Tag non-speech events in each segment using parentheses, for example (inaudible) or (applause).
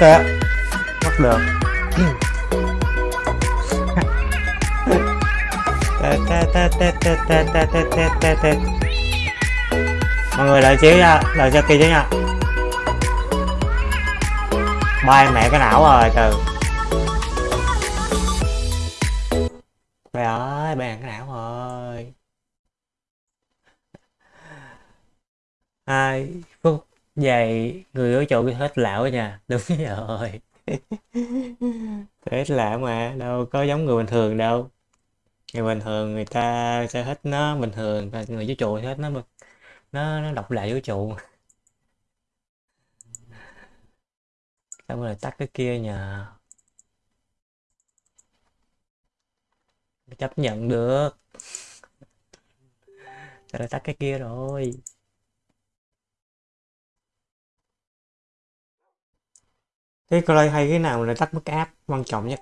ok bắt được. Mọi người đợi xíu nha đợi cho kia chứ nha. Bay mẹ cái não rồi từ hết lão nha đúng (laughs) rồi. Hết lão mà, đâu có giống người bình thường đâu. Người bình thường người ta sẽ hết nó bình thường và người vũ trụ hết nó nó nó độc lại vũ trụ. Xong rồi tắt cái kia nhờ. Chấp nhận được. Sao lại tắt cái kia rồi? Thế coi hay cái nào là tắt mức áp quan trọng nhất?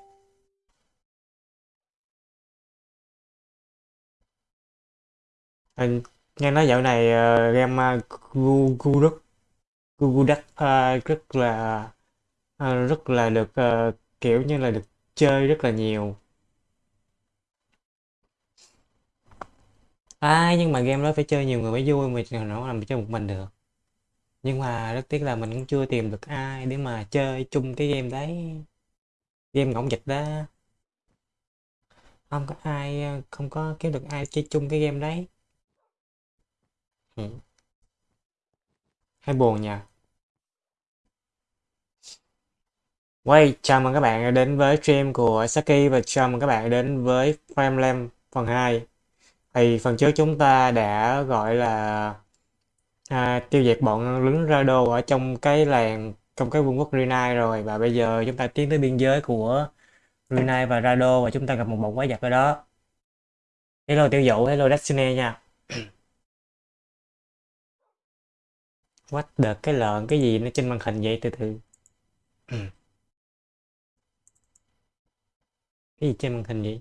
Anh nghe nói dạo này uh, game uh, Google Google Duck uh, rất là uh, rất là được uh, kiểu như là được chơi rất là nhiều. À nhưng mà game đó phải chơi nhiều người mới vui mà nó làm chơi một mình được? Nhưng mà rất tiếc là mình cũng chưa tìm được ai để mà chơi chung cái game đấy. Game ngỗng dịch đó. Không có ai không có kiếm được ai chơi chung cái game đấy. Ừ. hay buồn nha Quay, chào mừng các bạn đến với stream của Saki và chào mừng các bạn đến với Frameland phần 2 Thì phần trước chúng ta đã gọi là à, tiêu diệt bọn lính Rado ở trong cái làng trong cái vương quốc Rinai rồi. Và bây giờ chúng ta tiến tới biên giới của Rinai và Rado và chúng ta gặp một bọn quái vật ở đó. Hello tiêu dụ hello Destiny nha. What the cái lợn cái gì nó trên màn hình vậy? Từ từ. Cái gì trên màn hình vậy?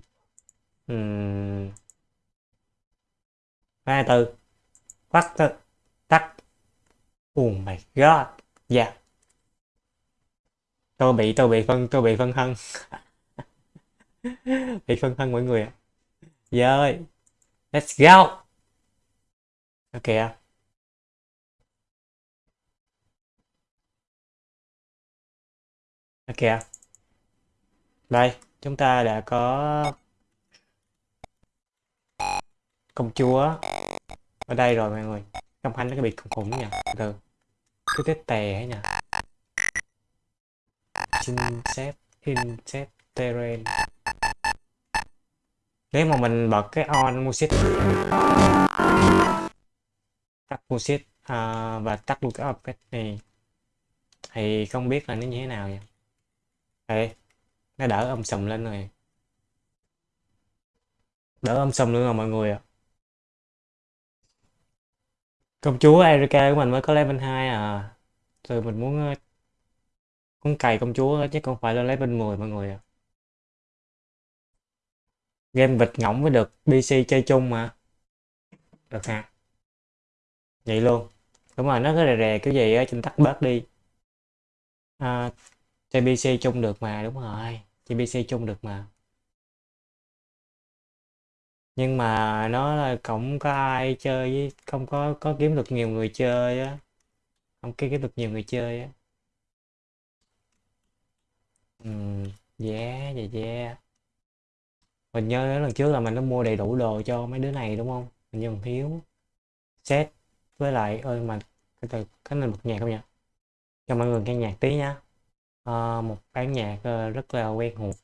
Uhm. hai từ. What the? Oh my god. Dạ. Yeah. tôi bị tôi bị phân, tôi bị phân thân (laughs) bị phân thân mọi người ạ. Dạ rồi let's go. Ok ok đây, chúng ta đã có công chúa ở đây rồi mọi người trong anh nó cái biệt khủng khủng nha từ cứ tết tè ấy nha Insect Insect Terrain nếu mà mình bật cái on music. Tắt music uh, và tắt luôn cái object này thì không biết là nó như thế nào nha Ê, nó đỡ âm sầm lên rồi. Đỡ âm sầm luôn rồi mọi người ạ. à công chúa Erika của mình mới có level 2 à. Rồi mình muốn ờ, muốn cày công chúa chứ không phải là level 10 mọi người à game vịt ngỗng mới được PC chơi chung mà. Được ha vậy luôn. Đúng rồi nó có rè rè kiểu gì á chúng tắt bớt đi. À, chơi PC chung được mà đúng rồi. Chơi PC chung được mà nhưng mà nó là cũng có ai chơi với không có có kiếm được nhiều người chơi á. Không kiếm được nhiều người chơi á. Ừ dạ dạ dạ mình nhớ lần trước là mình đã mua đầy đủ đồ cho mấy đứa này đúng không? Mình nhớ thiếu set với lại ơi mà cái từ cái này bật nhạc không nhỉ? Cho mọi người nghe nhạc tí nhá à, ờ, một bản nhạc ờ, rất là quen thuộc.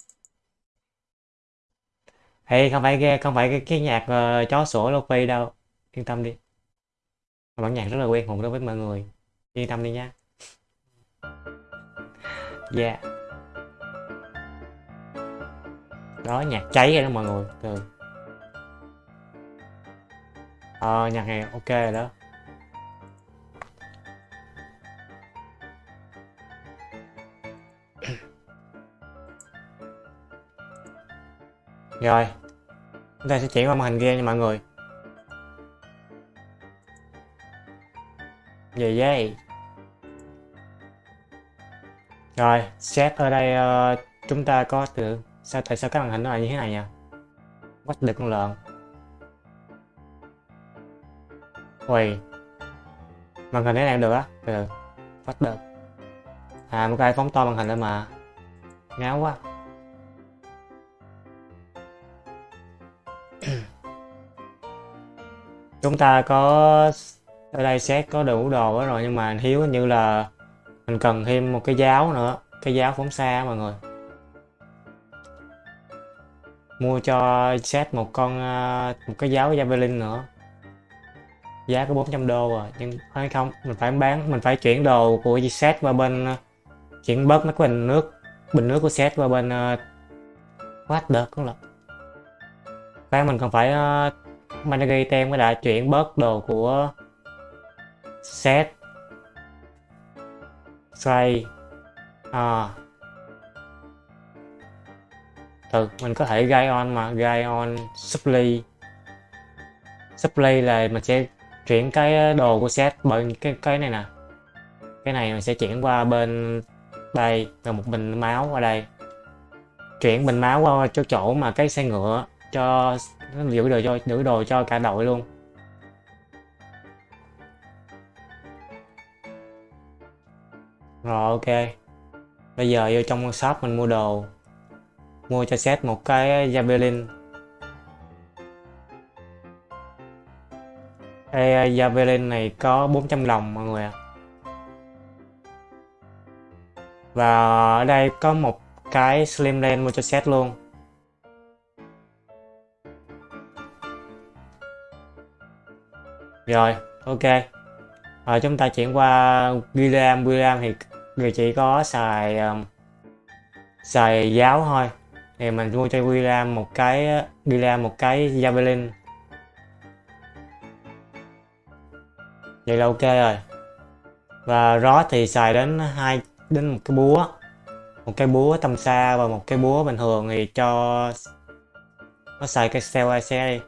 Ê, không phải ghe, không phải cái, cái nhạc uh, chó sủa Luffy đâu. Yên tâm đi. Bản nhạc rất là quen thuộc đối với mọi người. Yên tâm đi nha. Yeah. Đó nhạc cháy rồi đó mọi người. Từ ờ nhạc này ok rồi đó. (coughs) Rồi chúng ta sẽ chuyển qua màn hình game nha mọi người. Về dây rồi set ở đây uh, chúng ta có từ sao tại sao cái màn hình nó lại như thế này nha quách được con lợn ui. Màn hình thế này được á? Từ quách được à một cái phóng to màn hình lên mà. Ngáo quá. Chúng ta có ở đây xét có đủ đồ đó rồi, nhưng mà thiếu như là mình cần thêm một cái giáo nữa, cái giáo phóng xa mọi người. Mua cho set một con ờ, một cái giáo javelin nữa. Giá có 400 đô rồi, nhưng hay không? Mình phải bán, mình phải chuyển đồ của set qua bên ờ, chuyển bớt mấy cái bình nước bình nước của set qua bên quát what được cũng là bán mình còn phải ờ, Managi tem mới đã chuyển bớt đồ của set. Trade à. Từ, mình có thể gai on mà, gai on supply. Supply là mình sẽ chuyển cái đồ của set bởi cái cái này nè. Cái này mình sẽ chuyển qua bên đây. Là một bình máu qua đây. Chuyển bình máu qua cho chỗ mà cái xe ngựa cho nó giữ đồ cho giữ đồ cho cả đội luôn. Rồi ok. Bây giờ vô trong shop mình mua đồ. Mua cho set một cái javelin. Ê, javelin này có 400 lòng mọi người ạ. Và ở đây có một cái slim lane mua cho set luôn. Rồi ok. Rồi chúng ta chuyển qua William William thì người chỉ có xài um, xài giáo thôi. Thì mình mua cho William một cái William một cái Javelin. Vậy là ok rồi. Và Rod thì xài đến hai đến một cái búa. Một cái búa tầm xa và một cái búa bình thường thì cho nó xài cái Steel xe đi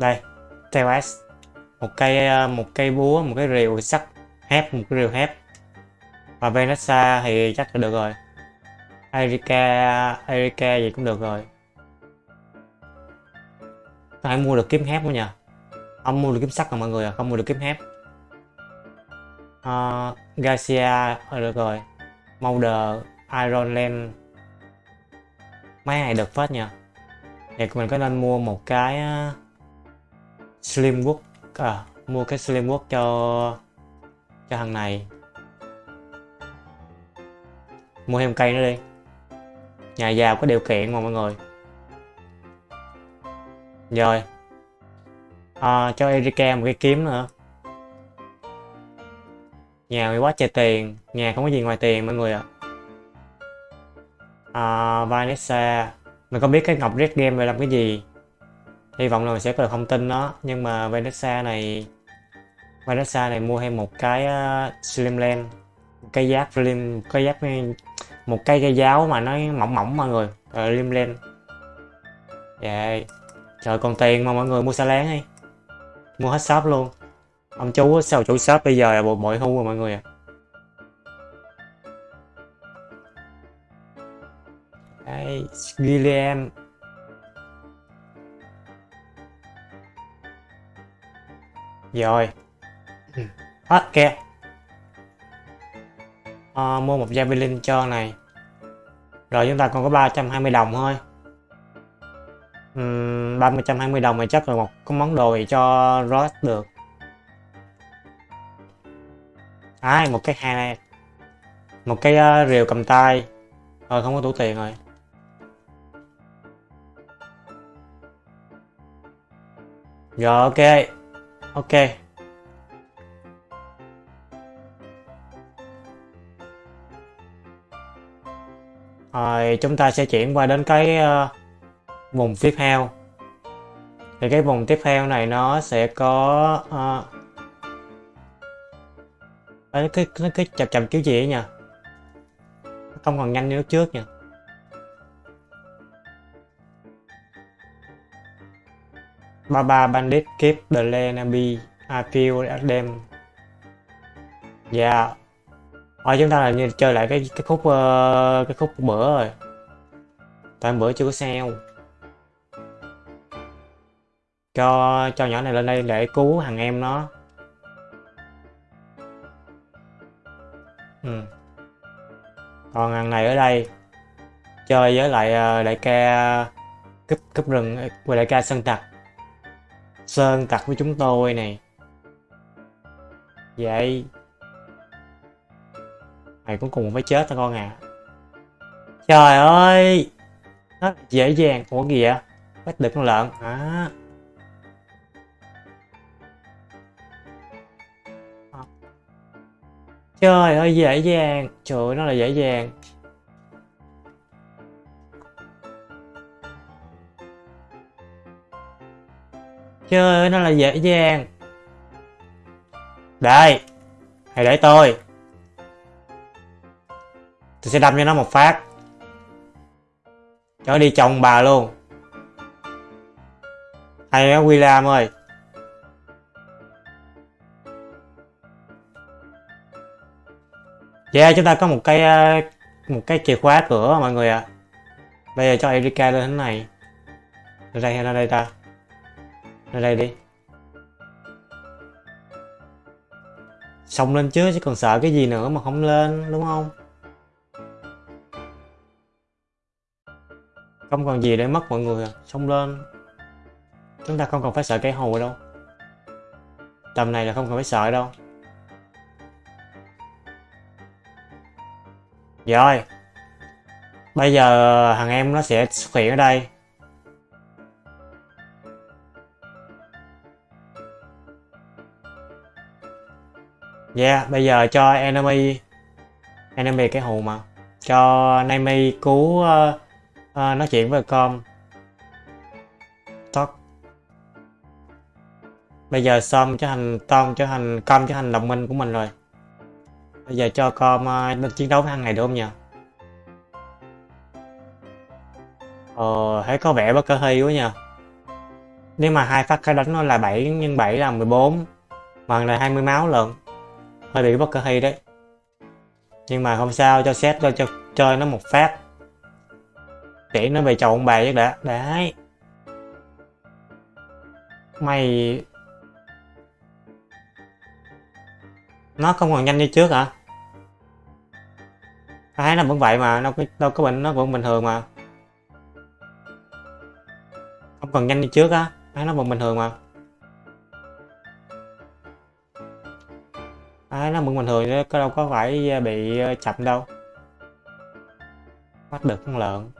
đây Steel S. Một cây ờ, một cây búa một cái rìu sắt hép một cái rìu hép. Và Vanessa thì chắc là được rồi. Erika Erika gì cũng được rồi. Phải mua được kiếm hép không nhỉ không mua được kiếm sắt rồi mọi người à? Không mua được kiếm hép. Uh, Garcia được rồi. Molder Iron Land mấy này được phết nha thì mình có nên mua một cái ờ, uh, Slim à, mua cái Slim cho cho thằng này. Mua thêm cây nữa đi. Nhà giàu có điều kiện mà mọi người. Rồi. À, cho Erika một cái kiếm nữa. Nhà bị quá trời tiền. Nhà không có gì ngoài tiền mọi người ạ. À. à, Vanessa. Mình có biết cái ngọc red game này làm cái gì hy vọng là mình sẽ có được thông tin đó. Nhưng mà Vanessa này Vanessa này mua thêm một cái uh, slim len cái giáp slim cái giáp ừ, một cây cây giáo mà nó mỏng mỏng mọi người ờ, slim len. Yeah. trời còn tiền mà mọi người mua xa láng đi. Mua hết shop luôn. Ông chú sao chủ shop bây giờ là bộ bội hưu rồi mọi người à Đây, William Rồi? Hết kìa. À, Mua một Javelin cho này. Rồi chúng ta còn có 320 đồng thôi. Uhm, 320 đồng này chắc là một cái món đồ gì cho Ross được. À, một cái hai một cái uh, rìu cầm tay. Rồi không có tủ tiền rồi. Rồi ok ok. Rồi chúng ta sẽ chuyển qua đến cái uh, vùng tiếp theo. Thì cái vùng tiếp theo này nó sẽ có uh, cái cái cái, cái chậm chậm kiểu gì ấy nha không còn nhanh như lúc trước nha Baba Bandit keep the land be I feel at them dạ. Yeah Ở chúng ta là như chơi lại cái cái khúc uh, cái khúc bữa rồi. Tại bữa chưa có sao. Cho cho nhỏ này lên đây để cứu thằng em nó. Ừ. Còn thằng này ở đây chơi với lại ờ, đại ca cúp cúp rừng với đại ca sân tặc. Sơn tặc với chúng tôi này. Vậy? Mày cũng cùng phải chết thôi con à? Trời ơi! Nó dễ dàng. Của gì vậy? Bắt được con lợn. À trời ơi, dễ dàng. Trời ơi, nó là dễ dàng. Chơi nó là dễ dàng đây hãy để tôi tôi sẽ đâm cho nó một phát cho nó đi chồng bà luôn hay đó William ơi Yeah, chúng ta có một cái ờ, một cái chìa khóa cửa mọi người ạ. À. Bây giờ cho Erika lên thế này. Lên đây hay lên đây ta? Ra đây đi. Xông lên chứ chứ còn sợ cái gì nữa mà không lên, đúng không? Không còn gì để mất mọi người à. Xông lên. Chúng ta không cần phải sợ cái hồ đâu. Tầm này là không cần phải sợ đâu. Rồi. Bây giờ thằng em nó sẽ xuất hiện ở đây. Yeah, bây giờ cho enemy enemy cái hù mà. Cho Naomi cứu uh, uh, nói chuyện với con talk. Bây giờ Som trở thành Tom trở thành com trở thành đồng minh của mình rồi. Bây giờ cho com uh, chiến đấu với thằng này được không nhỉ ờ thấy có vẻ bất cơ hy quá nhờ. Nếu mà hai phát cái đánh nó là 7 x 7 là 14 bằng là 20 máu lận hơi bị bất cơ hay đấy. Nhưng mà không sao, cho xét, cho cho chơi nó một phát. Để nó về chầu ông bà chứ đã. Đấy. Mày nó không còn nhanh như trước hả? Thấy nó vẫn vậy mà đâu có đâu có bệnh, nó vẫn bình thường mà. Không còn nhanh như trước á. Thấy nó vẫn bình thường mà. À, nó mượn bình thường chứ có đâu có phải à, bị à, chậm đâu. Bắt được con lợn.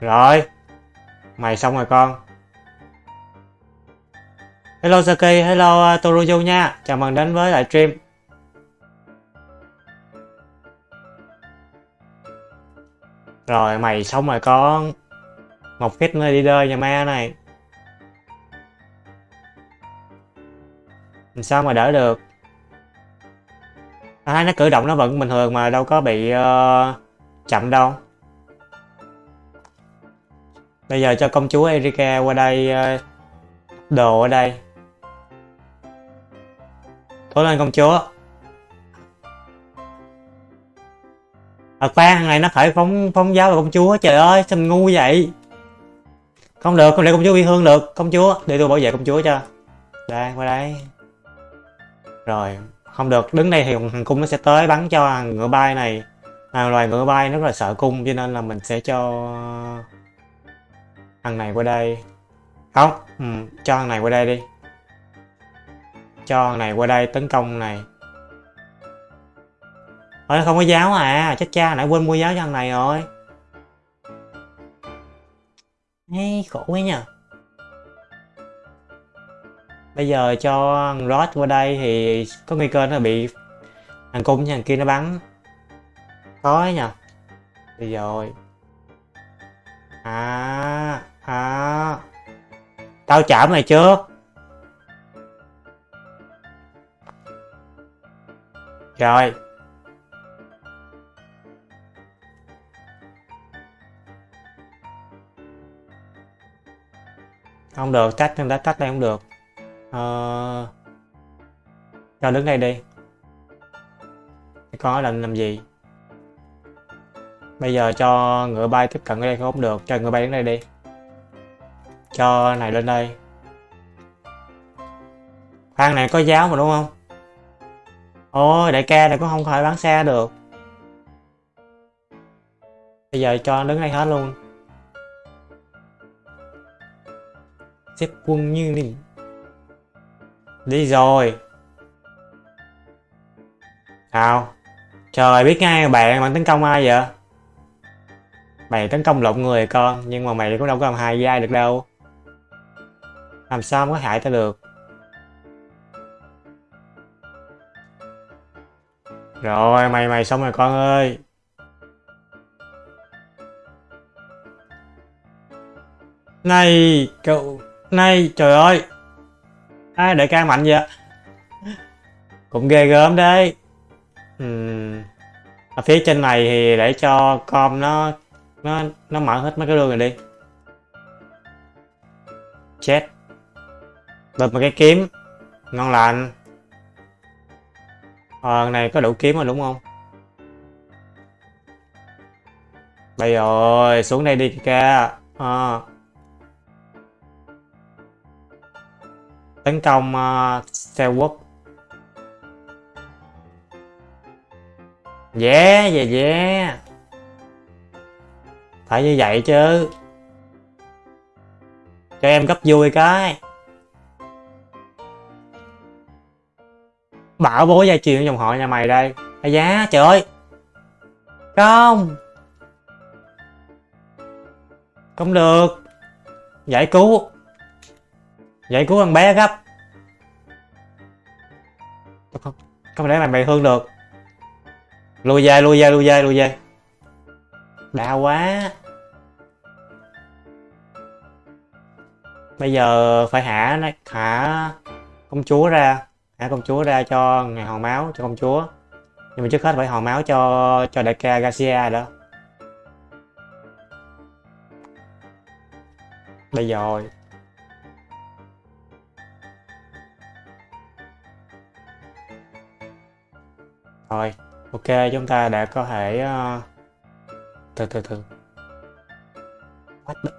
Rồi. Mày xong rồi con. Hello Saki hello à, Toruju nha. Chào mừng đến với lại stream. Rồi mày xong rồi con. Một phít nơi đi đơi nhà ma này. Sao mà đỡ được? À, nó cử động nó vẫn bình thường mà đâu có bị uh, chậm đâu. Bây giờ cho công chúa Erika qua đây uh, đồ ở đây. Cố lên công chúa. À khoan thằng này nó khởi phóng phóng giáo vào công chúa trời ơi sao mình ngu vậy? Không được không để công chúa bị thương được công chúa để tôi bảo vệ công chúa cho. Đây qua đây rồi không được. Đứng đây thì thằng cung nó sẽ tới bắn cho thằng ngựa bay này. À, loài ngựa bay rất là sợ cung cho nên là mình sẽ cho thằng này qua đây. Không ừ, cho thằng này qua đây đi. Cho thằng này qua đây tấn công này. Ôi không có giáo à. Chết cha nãy quên mua giáo cho thằng này rồi. Ê, khổ quá nhỉ bây giờ cho Rod qua đây thì có nguy cơ nó bị thằng cung với thằng kia nó bắn. Có ấy nhờ. Bây rồi. À à. Tao chả mày trước rồi. Không được, tách nhưng đã tách đây không được uh, cho đứng đây đi. Có định làm gì? Bây giờ cho ngựa bay tiếp cận đây không được cho ngựa bay đến đây đi. Cho này lên đây. Khoan này có giáo mà đúng không? Ôi đại ca này cũng không khỏi bán xe được. Bây giờ cho đứng đây hết luôn. Xếp quân như đi đi rồi. Sao? Trời biết ngay bạn bạn tấn công ai vậy? Mày tấn công lộn người con, nhưng mà mày cũng đâu có làm hại dai được đâu. Làm sao có hại tao được? Rồi, mày mày xong rồi con ơi. Này, cậu, này, trời ơi à, đại ca mạnh vậy? Cũng ghê gớm đấy. Uhm. ở phía trên này thì để cho com nó nó nó mở hết mấy cái đường này đi. Chết. Bật một cái kiếm. Ngon lành. Ờ này có đủ kiếm rồi đúng không? Bây rồi xuống đây đi kìa à. Ờ. tấn công uh, xe quốc yeah yeah yeah. Phải như vậy chứ. Cho em gấp vui cái. Bảo bố gia truyền dòng họ nhà mày đây. À giá trời ơi. Không. Không được. Giải cứu vậy cứu thằng bé gấp không không để mày thương được. Lùi về lùi về lùi về lùi về. Đau quá. Bây giờ phải hạ nó hả công chúa ra hạ công chúa ra cho ngày hòn máu, cho công chúa. Nhưng mà trước hết phải hòn máu cho cho đại ca Garcia đó bây giờ rồi. Rồi, ok, chúng ta đã có thể uh... từ từ từ. What the...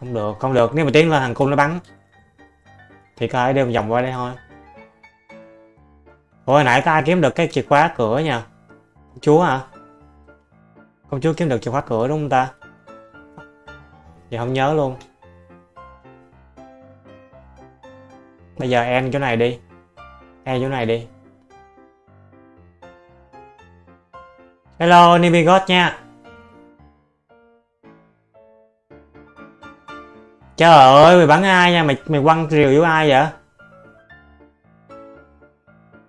Không được không được, nếu mà tiến lên thằng cung nó bắn, thì có thể đem vòng qua đây thôi. Ôi nãy có ai kiếm được cái chìa khóa cửa nha công chúa hả? Công chúa kiếm được chìa khóa cửa đúng không ta? Giờ không nhớ luôn. Bây giờ em chỗ này đi em chỗ này đi. Hello Nimigot nha. Trời ơi, mày bắn ai nha? Mày mày quăng rìu với ai vậy?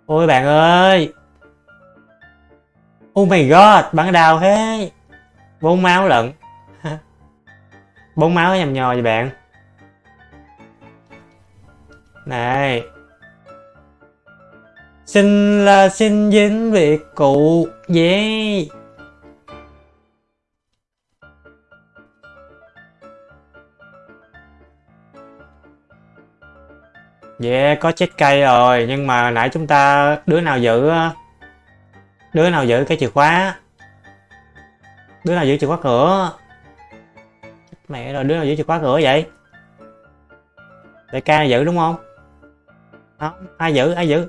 Ôi bạn ơi. Oh my god, bắn đau thế. Bốn máu lận. (laughs) Bốn máu nhầm nhò vậy bạn. Này xin là xin dính việc cụ yeah Yeah, có chết cây rồi, nhưng mà nãy chúng ta đứa nào giữ đứa nào giữ cái chìa khóa? Đứa nào giữ chìa khóa cửa? Mẹ rồi đứa nào giữ chìa khóa cửa vậy? Đại ca giữ đúng không? Không ai giữ ai giữ?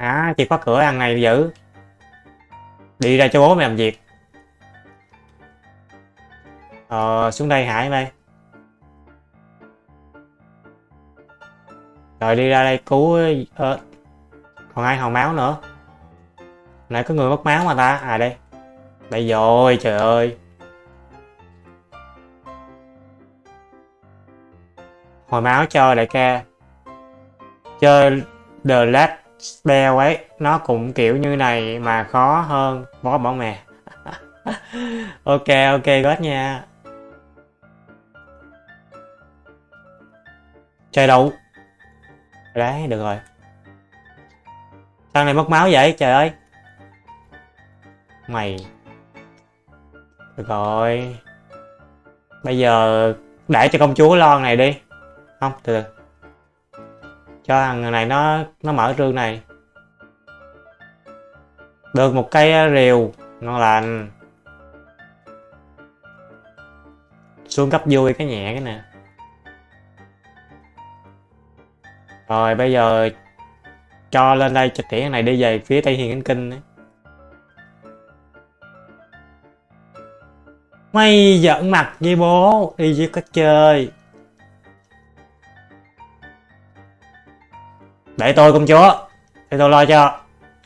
À chìa khóa cửa ăn này giữ đi ra cho bố mày làm việc. Ờ xuống đây hải đây rồi đi ra đây cứu ờ, còn ai hòn máu nữa? Nãy có người mất máu mà ta. À đây. Đây rồi trời ơi. Hồi máu cho đại ca. Chơi The Last Spell ấy, nó cũng kiểu như này mà khó hơn. Bó bỏ mè. (laughs) Ok ok gót nha. Trời đủ đấy được rồi. Sao này mất máu vậy? Trời ơi. Mày. Được rồi. Bây giờ để cho công chúa lo này đi. Không, từ từ cho thằng này nó nó mở rương này. Được một cây ờ, rìu, ngon lành. Xuống cấp vui cái nhẹ cái nè. Rồi bây giờ cho lên đây cho tiễn này đi về phía tây hiền kinh ấy. mày giận mặt với bố, đi với cách chơi. Để tôi công chúa. Để tôi lo cho.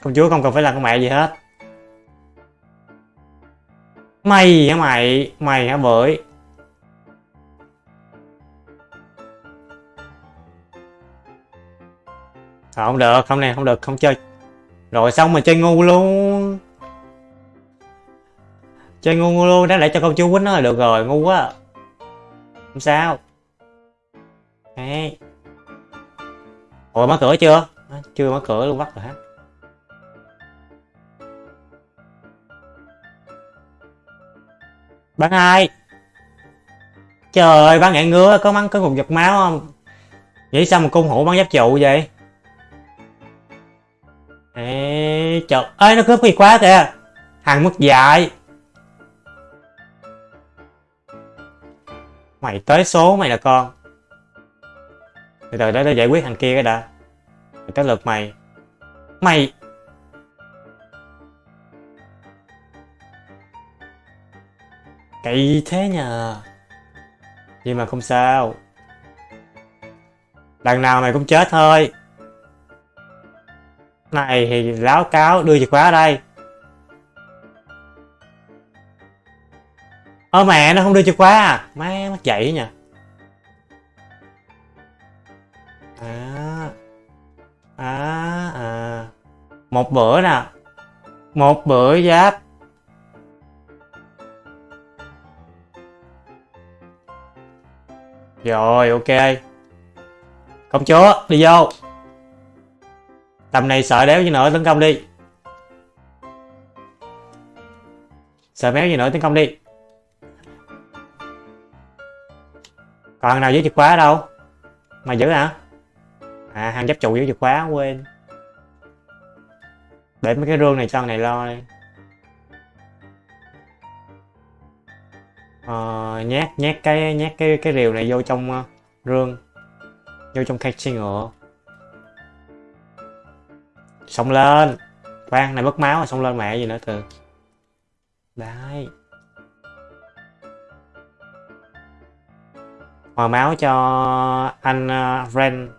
Công chúa không cần phải làm con mẹ gì hết. Mày hả mày? Mày hả bưởi? Không được? Không này không được. Không chơi. Rồi xong mà chơi ngu luôn. Chơi ngu, ngu luôn. Đáng để cho công chúa quýnh nó là được rồi. Ngu quá. Không sao. Đấy ủa mở cửa chưa? À, chưa mở cửa luôn bắt rồi hết bạn ai trời ơi bán ngạn ngứa có mắng có cục giật máu không? Vậy sao mà cung hủ bán giáp trụ vậy? Ê, trời. Ơi nó cướp gì quá kìa? Hàng mất dạy. Mày tới số mày là con từ từ để nó giải quyết thằng kia cái đã. Rồi tới lượt mày. Mày! Cậy thế nhờ. Nhưng mà không sao. Lần nào mày cũng chết thôi. Này thì láo cáo đưa chìa khóa ở đây. Ơ mẹ, nó không đưa chìa khóa à? Má mất dậy nha à. À à. Một bữa nè. Một bữa giáp. Rồi, ok. Công chúa, đi vô. Tầm này sợ đéo gì nữa tấn công đi. Sợ méo gì nữa tấn công đi. Còn nào với chìa khóa đâu? Mày giữ hả? À hàng giáp trụ với chìa khóa quên. Để mấy cái rương này cho thằng này lo đi. Ờ, nhét nhét cái nhét cái cái rìu này vô trong uh, rương. Vô trong khay xe ngựa. Xông lên. Khoan này mất máu rồi xông lên mẹ gì nữa từ. Đấy. Hòa máu cho anh uh, Ren.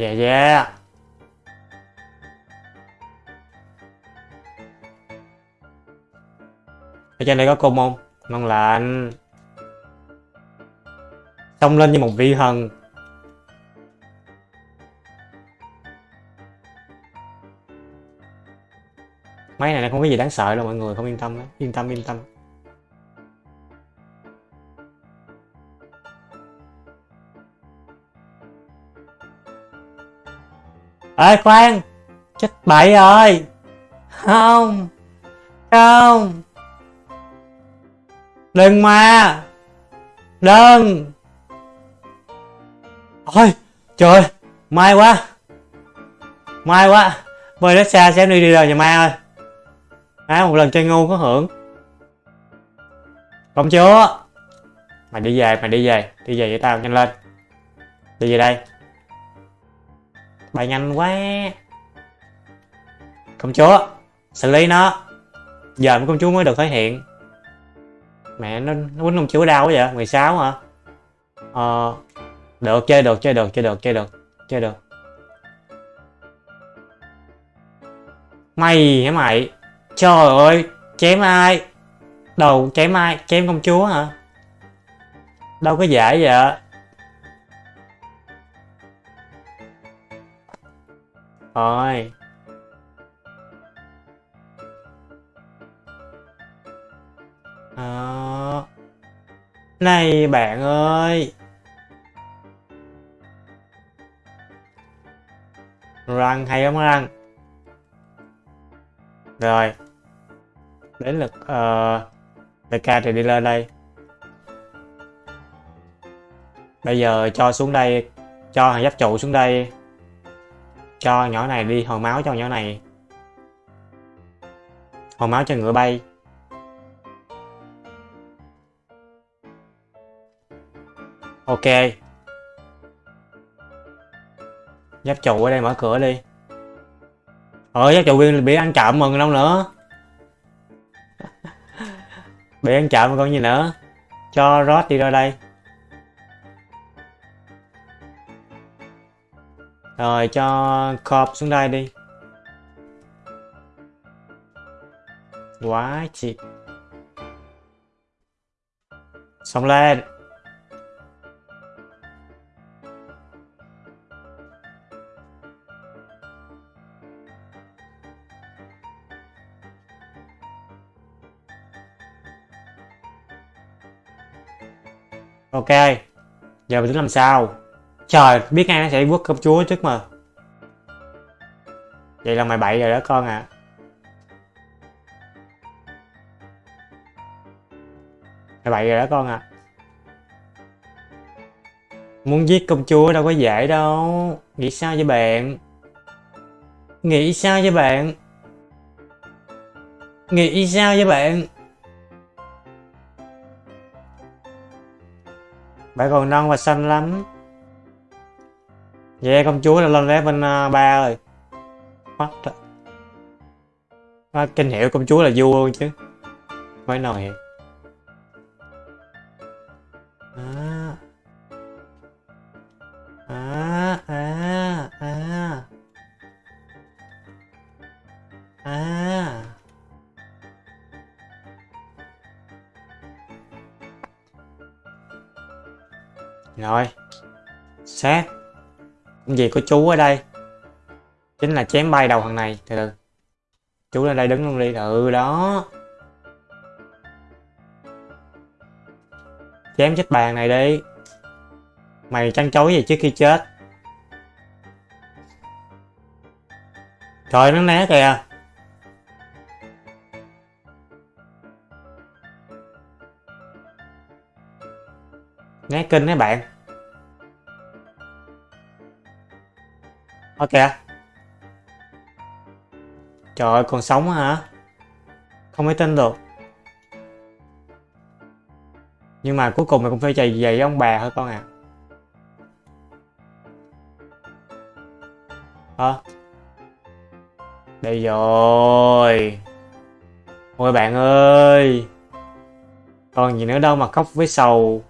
Yeah yeah ở trên đây có cung không ngon lạnh. xông lên như một vị thần máy này không có gì đáng sợ đâu, mọi người không yên tâm đó. yên tâm yên tâm ê, khoan. Chết bậy rồi. Không. Không. Đừng mà đừng ôi, trời may quá. May quá. Bơi đất xa sẽ đi đi rồi nhà mai ơi. Á một lần chơi ngu có hưởng. Công chúa mày đi về, mày đi về. Đi về với tao nhanh lên. Đi về đây bay nhanh quá. Công chúa, xử lý nó. Giờ công chúa mới được thể hiện. Mẹ nó nó quýnh công chúa đau quá vậy? 16 hả? Ờ được, chơi được chơi được chơi được chơi được chơi được. Mày hả mày? Trời ơi, chém ai? Đầu chém ai? Chém công chúa hả? Đâu có dễ vậy rồi. Đó. Này bạn ơi. Răng hay không răng? Rồi. Đến lượt uh, ca thì đi lên đây. Bây giờ cho xuống đây cho hàng giáp trụ xuống đây cho nhỏ này đi, hồi máu cho nhỏ này. Hồi máu cho ngựa bay. Ok. Giáp trụ ở đây mở cửa đi. Ờ giáp trụ viên bị ăn trộm mừng đâu nữa. (laughs) Bị ăn trộm còn gì nữa. Cho rót đi ra đây. Rồi, cho cọp xuống đây đi. Quá chị. Xong lên. Ok, giờ mình tính làm sao? Trời, biết ngay nó sẽ quất công chúa trước mà. Vậy là mày bậy rồi đó con à mày bậy rồi đó con à muốn giết công chúa đâu có dễ đâu. Nghĩ sao cho bạn? Nghĩ sao cho bạn? Nghĩ sao cho bạn? Bạn còn non và xanh lắm. Vậy công chúa đã lên level uh, 3 rồi What the... à, Kinh hiệu công chúa là vua luôn chứ Mới nói à. À, à, à. À. Rồi Sát Công việc của chú ở đây? Chính là chém bay đầu thằng này, Từ từ. Chú lên đây đứng luôn đi. Ừ đó. Chém chết bàn này đi. Mày chăn chối gì trước khi chết. Trời, nó né kìa. Né kinh đấy bạn. Ok Trời ơi, còn sống hả? Không thể tin được. Nhưng mà cuối cùng mày cũng phải chạy về với ông bà thôi con à Hả? Đây rồi. Ôi bạn ơi. Còn gì nữa đâu mà khóc với sầu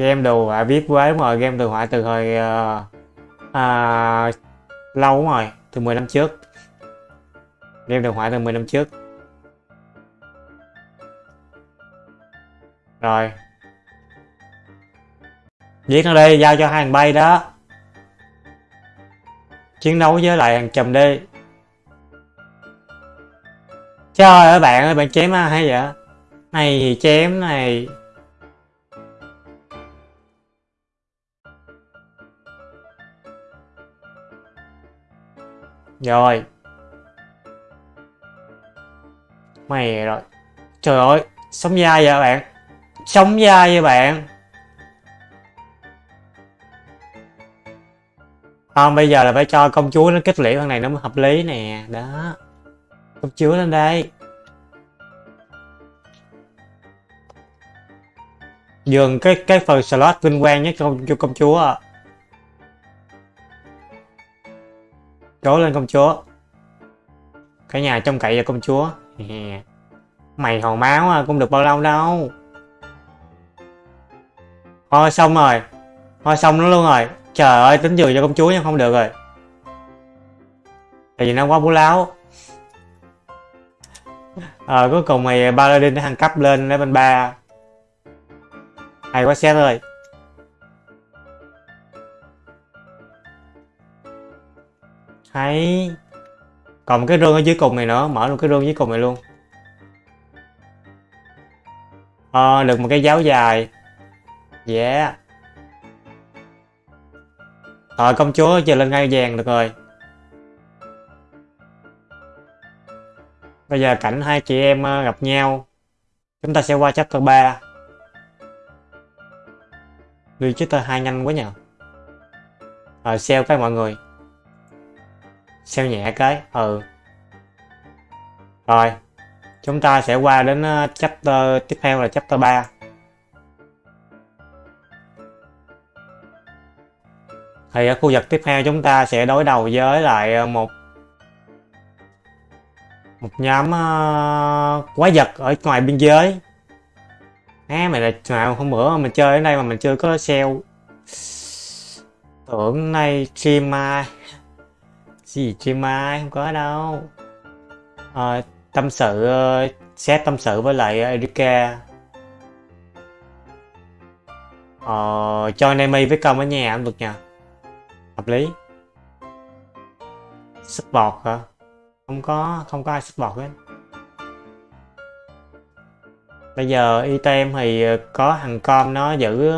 game đồ họa viết quá đúng rồi game đồ họa từ hồi uh, à, lâu đúng rồi từ 10 năm trước. Game đồ họa từ 10 năm trước. Rồi. Viết nó đi giao cho hai thằng bay đó. Chiến đấu với lại thằng chùm đi trời ơi bạn ơi bạn chém hay vậy? Này thì chém này. Rồi. Mày rồi. Trời ơi Sống dai vậy bạn? Sống dai vậy bạn? Không bây giờ là phải cho công chúa nó kích liễu thằng này nó mới hợp lý nè. Đó. Công chúa lên đây. Dường cái cái phần slot vinh quang nhất cho, cho công chúa à. Trố lên công chúa. Cả nhà trông cậy vào công chúa. (laughs) Mày hòn máu à, cũng được bao lâu đâu. Thôi xong rồi. Thôi xong nó luôn rồi. Trời ơi tính dừa cho công chúa nhưng không được rồi. Tại vì nó quá bú láo. Ờ cuối cùng mày Paladin thăng cấp lên level 3 Hay quá xét ơi. Hay còn cái rương ở dưới cùng này nữa, mở luôn cái rương dưới cùng này luôn. Ờ được một cái giáo dài. Yeah. Rồi công chúa giờ lên ngay vàng được rồi. Bây giờ cảnh hai chị em ờ, gặp nhau. Chúng ta sẽ qua chapter 3 đi chapter 2 nhanh quá nhờ. Ờ, rồi sell cái mọi người xeo nhẹ cái ừ. Rồi chúng ta sẽ qua đến ờ, chapter tiếp theo là chapter 3 thì ở khu vực tiếp theo chúng ta sẽ đối đầu với lại ờ, một một nhóm uh, quái vật ở ngoài biên giới. Á mày là nào hôm bữa mình chơi ở đây mà mình chưa có sale tưởng nay stream mai gì stream mai không có đâu. À, tâm sự ờ, xét tâm sự với lại Erika. Ờ, cho Nemi với công ở nhà cũng được nha hợp lý. Support hả? Không có không có ai support hết. Bây giờ item thì ờ, có thằng com nó giữ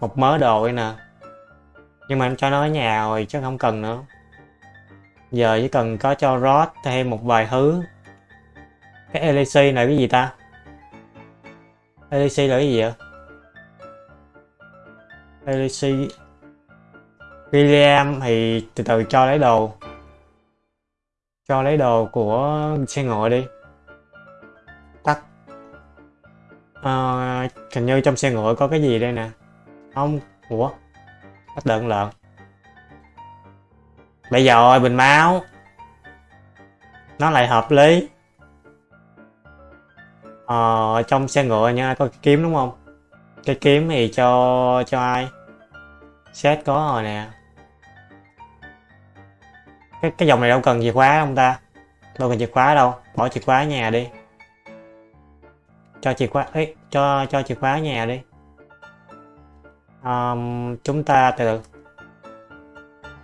một mớ đồ đây nè. Nhưng mà cho nó ở nhà rồi chứ không cần nữa giờ chỉ cần có cho rod thêm một vài thứ. Cái LEC này cái gì ta? LEC là cái gì vậy? LEC William thì từ từ cho lấy đồ. Cho lấy đồ của xe ngựa đi. Tắt. À, hình như trong xe ngựa có cái gì đây nè? Không. Ủa? Bắt đợn lợn bây giờ rồi bình máu. Nó lại hợp lý. Ờ, trong xe ngựa nha có cái kiếm đúng không? Cái kiếm thì cho cho ai? Set có rồi nè. Cái cái dòng này đâu cần chìa khóa không ta. Đâu cần chìa khóa đâu. Bỏ chìa khóa nhà đi. Cho chìa khóa ấy cho cho chìa khóa nhà đi. Um, chúng ta từ từ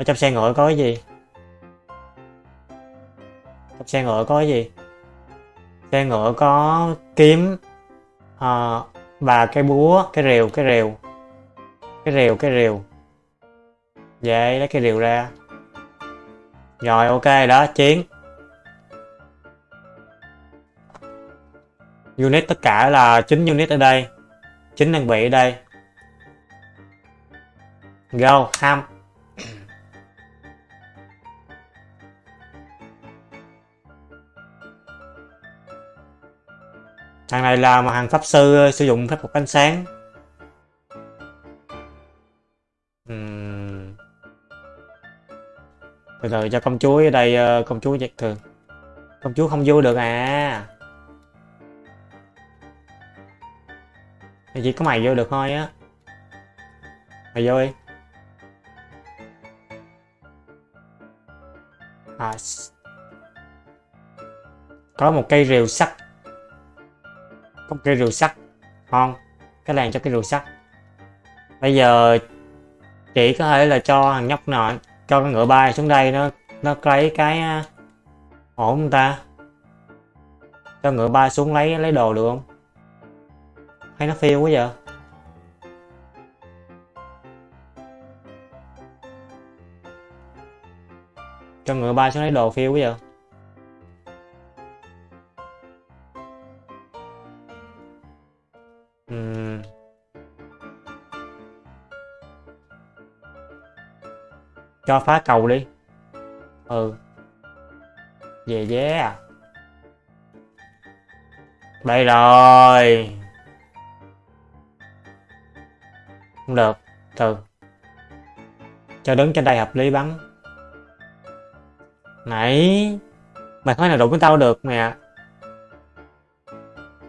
ở trong xe ngựa có cái gì? Trong xe ngựa có cái gì? Xe ngựa có kiếm à, và cái búa cái rìu cái rìu. Cái rìu cái rìu. Vậy lấy cái rìu ra. Rồi ok đó chiến. Unit tất cả là 9 unit ở đây. 9 đơn vị ở đây. Go ham. Thằng này là một hàng pháp sư ờ, sử dụng phép thuật ánh sáng. Uhm. từ từ cho công chúa ở đây ờ, công chúa giật thường. Công chúa không vô được à. Chỉ có mày vô được thôi á. Mày vô đi. À, có một cây rìu sắt có một cây rìu sắt ngon, cái làng cho cái rìu sắt bây giờ chỉ có thể là cho thằng nhóc nọ, cho con ngựa bay xuống đây, nó nó lấy cái à, ổn không ta. Cho ngựa bay xuống lấy lấy đồ được không? Hay nó phiêu quá giờ cho ngựa bay xuống lấy đồ phiêu quá giờ cho phá cầu đi. Ừ. Về vé à. Đây rồi. Không được. Từ. Cho đứng trên đây hợp lý bắn. Nãy. Mày khói nào đụng với tao được mẹ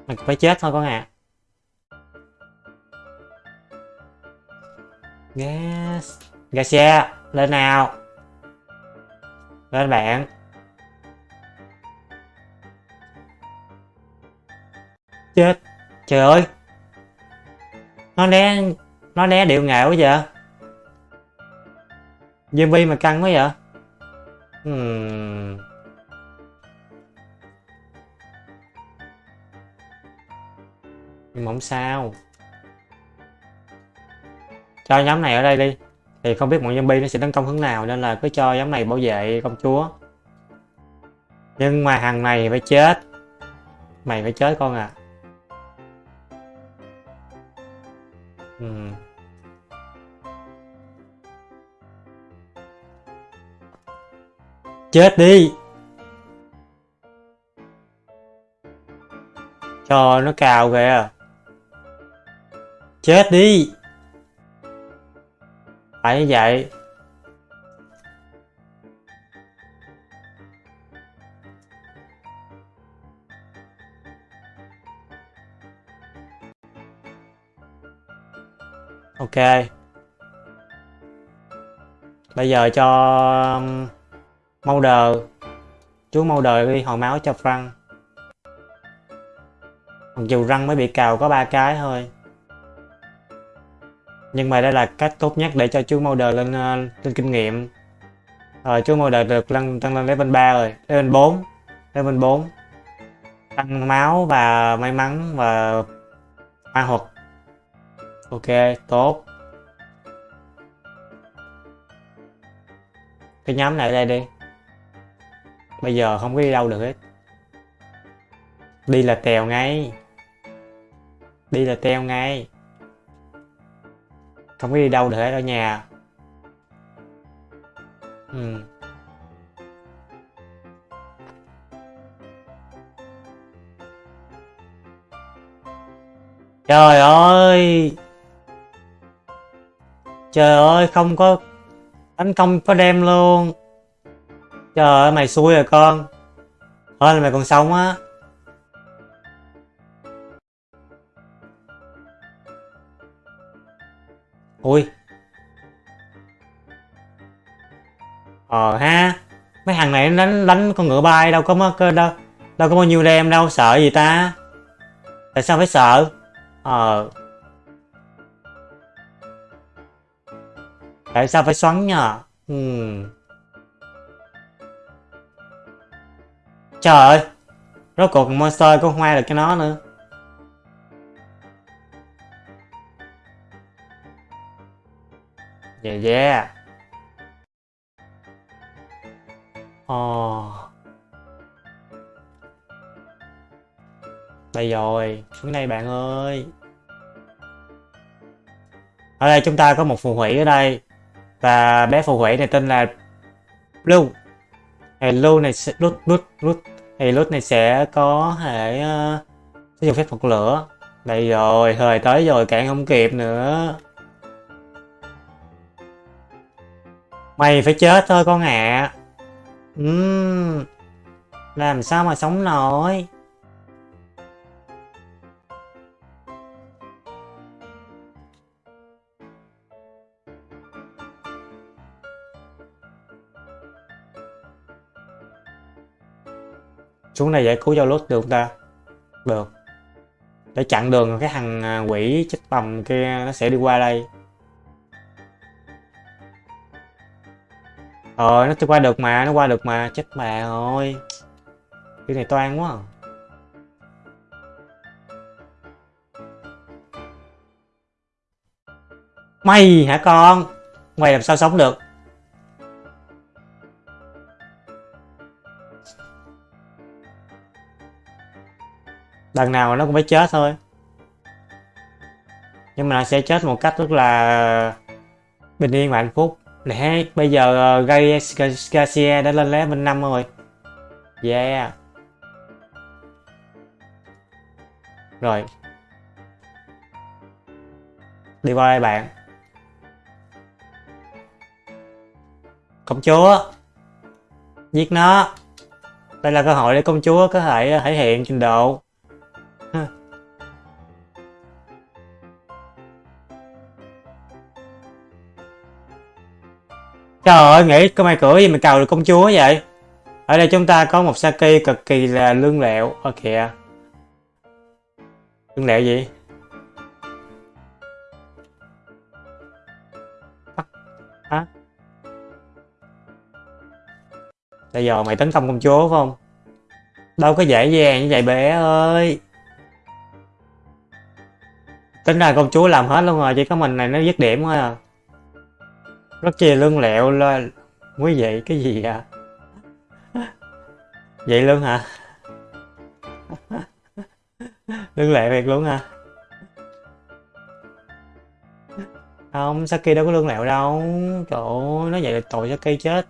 mày phải chết thôi con à yes Garcia lên nào. Lên bạn. Chết. Trời ơi. Nó né nó né điệu nghệ quá vậy? Zombie mà căng quá vậy? Hmm. nhưng mà không sao. Cho nhóm này ở đây đi thì không biết bọn zombie nó sẽ tấn công hướng nào nên là cứ cho nhóm này bảo vệ công chúa. Nhưng mà hàng này phải chết. Mày phải chết con à ừ. chết đi. Cho nó cào kìa à. chết đi tại như vậy. Ok. Bây giờ cho um, mau đờ chú mau đờ đi hồi máu cho Frank. Mặc dù răng mới bị cào có ba cái thôi nhưng mà đây là cách tốt nhất để cho chú Molder lên uh, lên kinh nghiệm. Rồi chú Molder được lên tăng lên level 3 rồi level 4 level 4 tăng máu và may mắn và ma thuật. Ok tốt. Cái nhóm này đây đi. Bây giờ không có đi đâu được hết. Đi là tèo ngay. Đi là teo ngay không có đi đâu được hết ở nhà. Ừ. trời ơi! Trời ơi, không có đánh công, có đem luôn. Trời ơi, mày xui rồi con. Hơn là mày còn sống á. Ui. Ờ ha, mấy thằng này đánh đánh con ngựa bay đâu có ờ, đâu đâu có bao nhiêu đem đâu, sợ gì ta? Tại sao phải sợ? Ờ. Tại sao phải xoắn nhờ? Uhm. trời ơi, rốt cuộc monster có hoa được cái nó nữa. Yeah yeah. Oh, Đây rồi Xuống đây bạn ơi. Ở đây chúng ta có một phù thủy ở đây. Và bé phù thủy này tên là Blue Thì Blue này sẽ lút lút lút Thì lút này sẽ có thể uh, sử dụng phép thuật lửa. Đây rồi, thời tới rồi cạn không kịp nữa. Mày phải chết thôi con ạ. À. Uhm, làm sao mà sống nổi. Xuống này giải cứu giao lốt được ta? Được. Để chặn đường cái thằng à, quỷ chết bầm kia nó sẽ đi qua đây. Ờ nó qua được mà, nó qua được mà, chết bà rồi. Cái này toan quá à. Mày hả con? Mày làm sao sống được? Đằng nào nó cũng phải chết thôi. Nhưng mà nó sẽ chết một cách rất là bình yên và hạnh phúc. Nè, bây giờ uh, Gai Garcia đã lên level 5 rồi. Yeah. Rồi. Đi qua đây bạn. Công chúa. Giết nó. Đây là cơ hội để công chúa có thể ờ, thể hiện trình độ. Trời ơi, nghĩ có mày cửa gì mà cầu được công chúa vậy? Ở đây chúng ta có một Saki cực kỳ là lương lẹo. Ơ kìa. Lương lẹo gì? Hả? Bây giờ mày tấn công công chúa phải không? Đâu có dễ dàng như vậy bé ơi. Tính ra công chúa làm hết luôn rồi, chỉ có mình này nó dứt điểm thôi à rất chi lương lẹo lên quý vị cái gì à? (laughs) Vậy luôn hả? (laughs) Lương lẹo thiệt luôn hả? Không, Saki đâu có lương lẹo đâu. Trời ơi, nó vậy là tội Saki chết.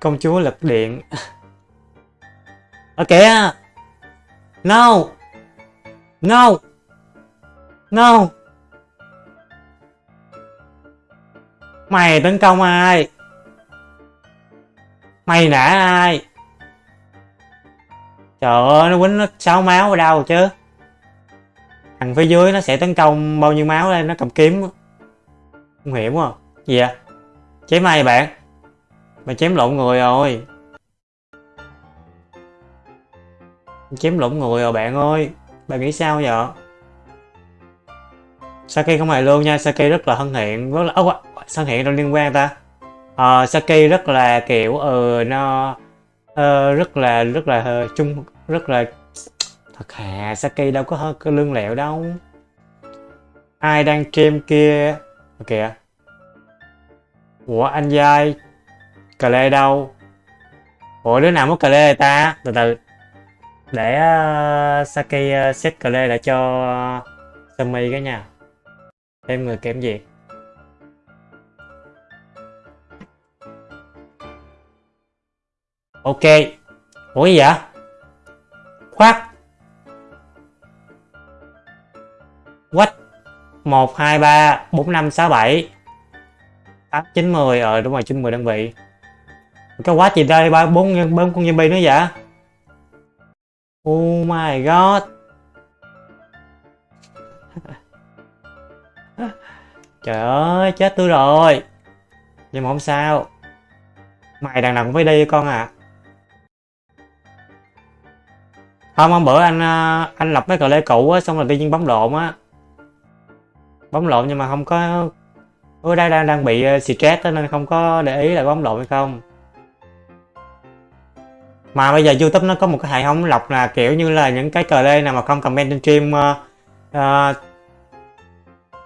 Công chúa lật điện. (laughs) Ở kìa no. No. No. Mày tấn công ai? Mày nã ai? Trời ơi nó quýnh nó 6 máu ở đâu chứ? Thằng phía dưới nó sẽ tấn công bao nhiêu máu lên nó cầm kiếm không hiểu quá. Gì à chém ai bạn? Mày chém lộn người rồi. Chém lộn người rồi bạn ơi. Bạn nghĩ sao vậy? Saki không hề luôn nha Saki rất là thân thiện rất là oh, thân hiện đâu liên quan ta? Uh, Saki rất là kiểu ừ nó uh, rất là rất là uh, chung rất là thật hà Saki đâu có hơn cái lương lẹo đâu. Ai đang stream kia? Kìa. Ủa anh giai cà lê đâu? Ủa đứa nào mất cà lê ta? Từ từ. Để uh, Saki uh, set cà lê lại cho uh, Sammy cái nha. Thêm người kém gì? Ok. Ủa gì vậy? Khoát quách. Một, hai, ba, bốn, năm, sáu, bảy. Tám, chín, mười. Ờ đúng rồi, chín, mười đơn vị. Cái quá gì đây ba, bốn bốn con zombie nữa vậy? Oh my god. (laughs) Trời ơi, chết tôi rồi. Nhưng mà không sao. Mày đằng nào cũng phải đi con à. Không hôm bữa anh ờ, anh lập mấy cờ lê cũ á xong rồi tự nhiên bấm lộn á. Bấm lộn nhưng mà không có ở đây đang đang bị uh, stress nên không có để ý là bấm lộn hay không. Mà bây giờ youtube nó có một cái hệ thống lọc là kiểu như là những cái cờ lê nào mà không comment trên stream uh, uh,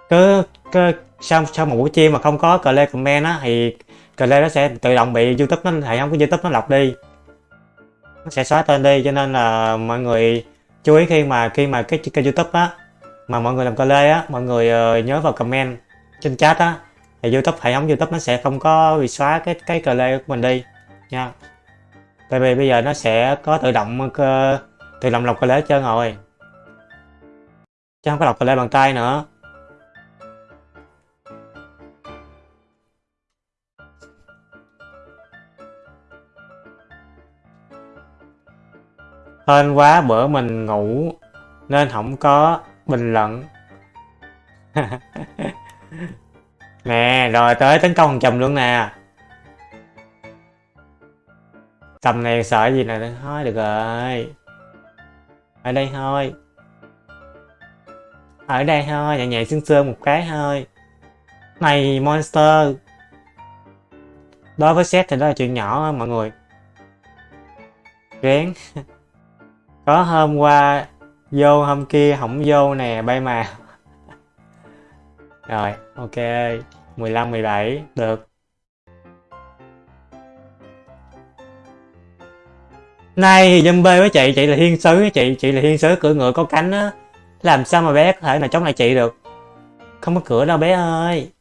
cứ, cứ sau sau một buổi stream mà không có cờ lê comment á thì cờ lê nó sẽ tự động bị youtube nó hệ thống của youtube nó lọc đi nó sẽ xóa tên đi cho nên là mọi người chú ý khi mà khi mà cái kênh youtube á mà mọi người làm cờ lê á mọi người uh, nhớ vào comment trên chat á thì youtube hệ thống youtube nó sẽ không có bị xóa cái cái cờ lê của mình đi nha. Tại vì bây giờ nó sẽ có tự động uh, tự động lọc cờ lê hết trơn rồi. Chứ không có lọc cờ lê bằng tay nữa. Hên quá, bữa mình ngủ nên không có bình luận. (laughs) Nè, rồi tới tấn công chùm luôn nè. Tầm này sợ gì nè? Thôi, được rồi. Ở đây thôi. Ở đây thôi, nhẹ nhẹ sương sương một cái thôi. Này, monster. Đối với set thì đó là chuyện nhỏ, mọi người. Rén. (laughs) có hôm qua vô hôm kia không vô nè bay mà. (laughs) Rồi ok 15 17 được. Nay thì zombie với chị, chị là thiên sứ chị, chị là thiên sứ cửa ngựa có cánh á. Làm sao mà bé có thể là chống lại chị được? Không có cửa đâu bé ơi.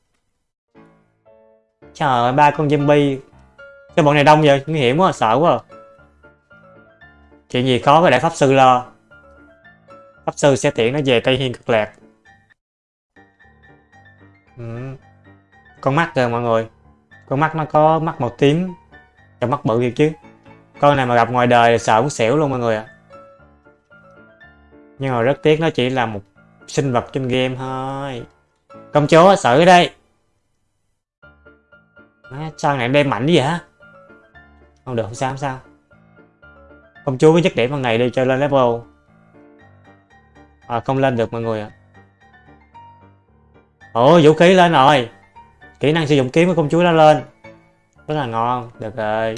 Trời ơi, ba con zombie. Cái bọn này đông vậy, nguy hiểm quá, sợ quá à. Chuyện gì khó phải để pháp sư lo. Pháp sư sẽ tiện nó về Tây Hiên cực lạc. Ừ. Con mắt kìa mọi người. Con mắt nó có mắt màu tím Cái mắt bự thiệt chứ. Con này mà gặp ngoài đời sợ cũng xỉu luôn mọi người ạ. Nhưng mà rất tiếc nó chỉ là một sinh vật trên game thôi. Công chúa xử đây. À, Sao này đem mạnh vậy hả? Không được không sao không sao Công chúa với chất điểm bằng này đi cho lên level À không lên được mọi người ạ. Ồ vũ khí lên rồi. Kỹ năng sử dụng kiếm của công chúa đã lên. Rất là ngon. Được rồi.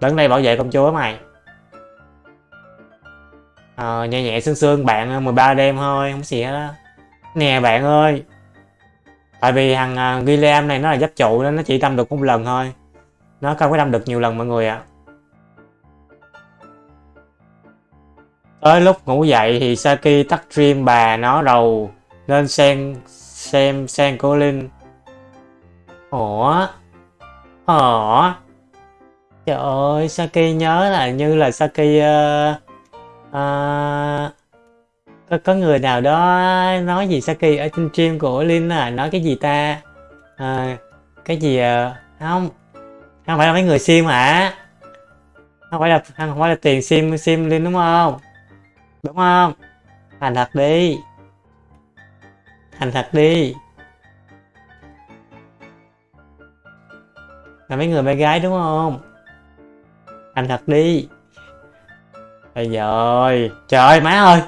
Đứng đây bảo vệ công chúa mày. À, Nhẹ nhẹ sương sương bạn 13 đêm thôi Không gì hết đó Nè bạn ơi. Tại vì thằng à, uh, William này nó là giáp trụ nên nó chỉ đâm được một lần thôi. Nó không có đâm được nhiều lần mọi người ạ. À. tới lúc ngủ dậy thì Saki tắt stream bà nó đầu nên xem xem xem cô Linh ủa? Ủa? Trời ơi Saki nhớ là như là Saki uh, uh, có, có người nào đó nói gì Saki ở trên stream của Linh à? Nói cái gì ta? À, cái gì uh, không? Không phải là mấy người sim hả? Không phải là không phải là tiền sim sim lên đúng không? Đúng không? Thành thật đi. Thành thật đi. Là mấy người bé gái đúng không? Thành thật đi. Bây giờ trời ơi, má ơi.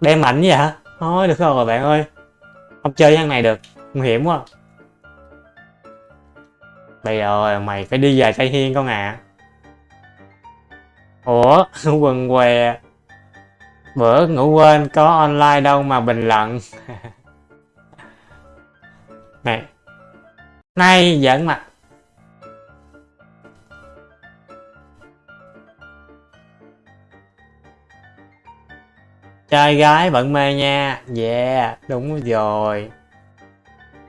Đem mạnh vậy hả? Thôi, được rồi, bạn ơi. Không chơi với này được. Nguy hiểm quá bây giờ mày phải đi về tây hiên con à? Ủa, (laughs) quần què. Bữa ngủ quên có online đâu mà bình luận. (laughs) Này, nay giỡn mặt trai gái vẫn mê nha. Yeah, đúng rồi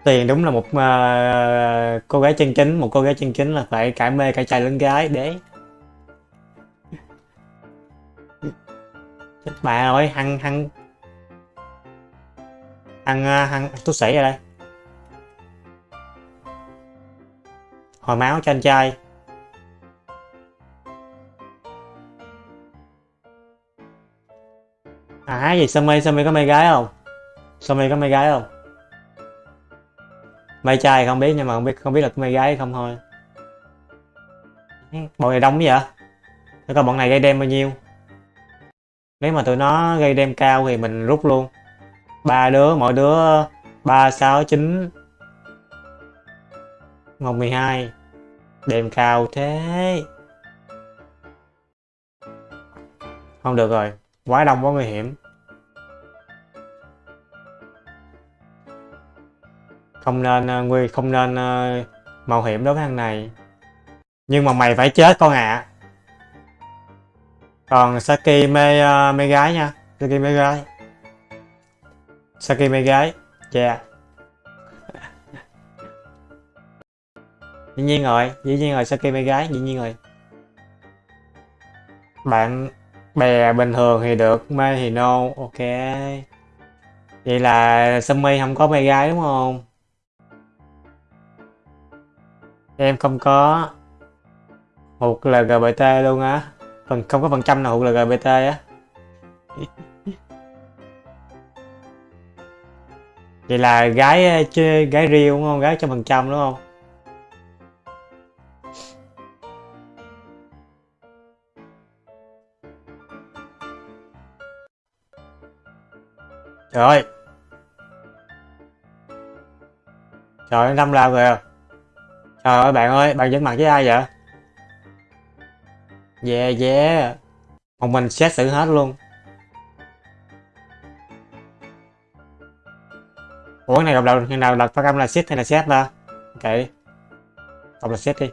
tiền đúng là một uh, cô gái chân chính một cô gái chân chính là phải cả mê cả trai lẫn gái để chết bà ơi hăng hăng. Hăng ờ, hăng tôi sĩ ra đây. Hồi máu cho anh trai. À gì Sammy Sammy có mê gái không? Sammy có mê gái không? Mê trai không biết, nhưng mà không biết không biết là có mê gái không thôi. Bọn này đông vậy? Để coi bọn này gây đem bao nhiêu? Nếu mà tụi nó gây đem cao thì mình rút luôn. Ba đứa, mỗi đứa ba, sáu, chín, một, mười hai. Đem cao thế. Không được rồi. Quá đông, quá nguy hiểm. Không nên uh, nguy không nên uh, mạo hiểm đối với thằng này. Nhưng mà mày phải chết con ạ. À. còn Saki mê uh, mê gái nha. Saki mê gái. Saki mê gái. Yeah dĩ nhiên rồi dĩ nhiên rồi Saki mê gái dĩ nhiên rồi. Bạn bè bình thường thì được mê thì no ok. Vậy là Sumi không có mê gái đúng không? Em không có hụt LGBT luôn á. Phần không có phần trăm nào hụt LGBT á. (laughs) Vậy là gái chơi gái riêu đúng không? Gái trăm phần trăm đúng không? Trời ơi. Trời ơi, năm lao à trời ơi bạn ơi bạn dẫn mặt với ai vậy? Yeah yeah một mình xét xử hết luôn. Ủa cái này gặp đầu khi nào đặt phát âm là xét hay là xét ta? Ok. Đọc là xét đi.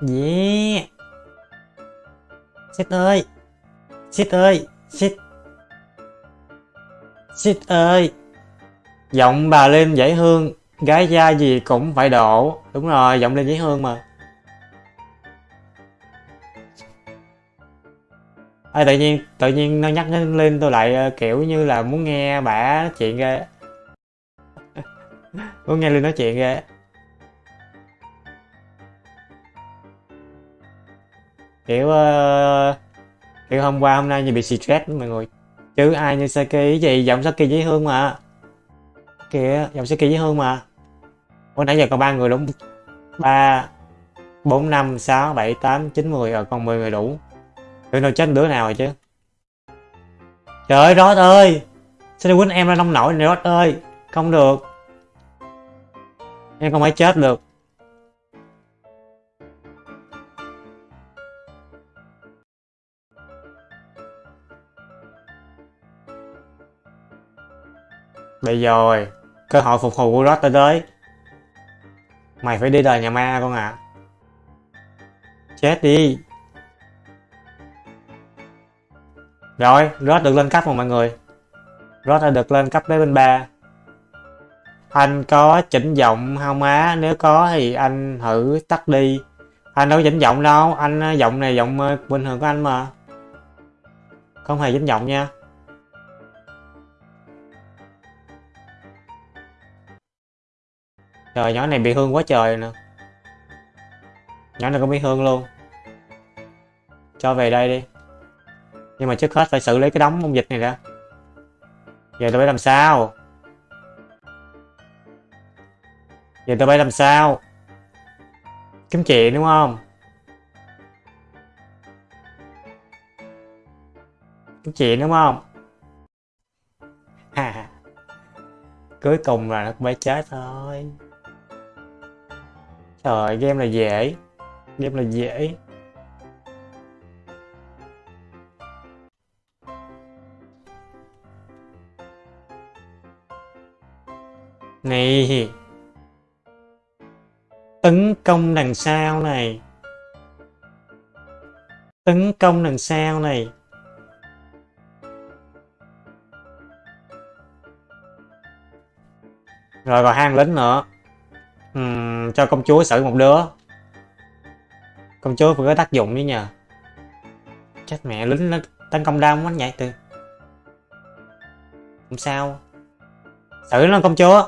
Dạ. Yeah xét ơi. Xét ơi, xét, xét ơi. Giọng bà lên dễ hương gái da gì cũng phải độ. Đúng rồi, giọng lên dễ hương mà. À, tự nhiên tự nhiên nó nhắc lên tôi lại ờ, kiểu như là muốn nghe bả nói chuyện ghê (laughs) muốn nghe lên nói chuyện ghê kiểu uh, kiểu hôm qua hôm nay như bị stress mọi người chứ ai như Saki gì giọng Saki dễ hương mà kìa giọng kỳ dễ hơn mà. Ủa nãy giờ còn ba người đúng. Ba bốn năm sáu bảy tám chín mười rồi còn 10 người đủ. Tụi nào chết đứa nào rồi chứ. Trời ơi rót ơi! Sao đi quýnh em ra nông nổi này rót ơi? Không được. Em không phải chết được. Bây giờ rồi, Cơ hội phục hồi của Rod đã tới. Mày phải đi đời nhà ma con ạ. À. Chết đi. Rồi, Rod được lên cấp rồi mọi người. Rod đã được lên cấp tới bên ba. Anh có chỉnh giọng không á? Nếu có thì anh thử tắt đi. Anh đâu có chỉnh giọng đâu Anh giọng này giọng ờ, bình thường của anh mà. Không hề chỉnh giọng nha. Trời, nhỏ này bị hương quá trời nè. Nhỏ này cũng bị hương luôn. Cho về đây đi. Nhưng mà trước hết phải xử lý cái đống ung dịch này đã. Giờ tôi phải làm sao? Giờ tôi phải làm sao? Kiếm chuyện, đúng không? Kiếm chuyện, đúng không? Ha. Cuối cùng là nó cũng phải chết thôi trời, game là dễ. Game là dễ. Này. Tấn công đằng sau này. Tấn công đằng sau này. Rồi còn hang lính nữa uhm, cho công chúa xử một đứa công chúa phải có tác dụng với nhờ chết mẹ lính nó tấn công đam quá nhảy từ không sao xử nó công chúa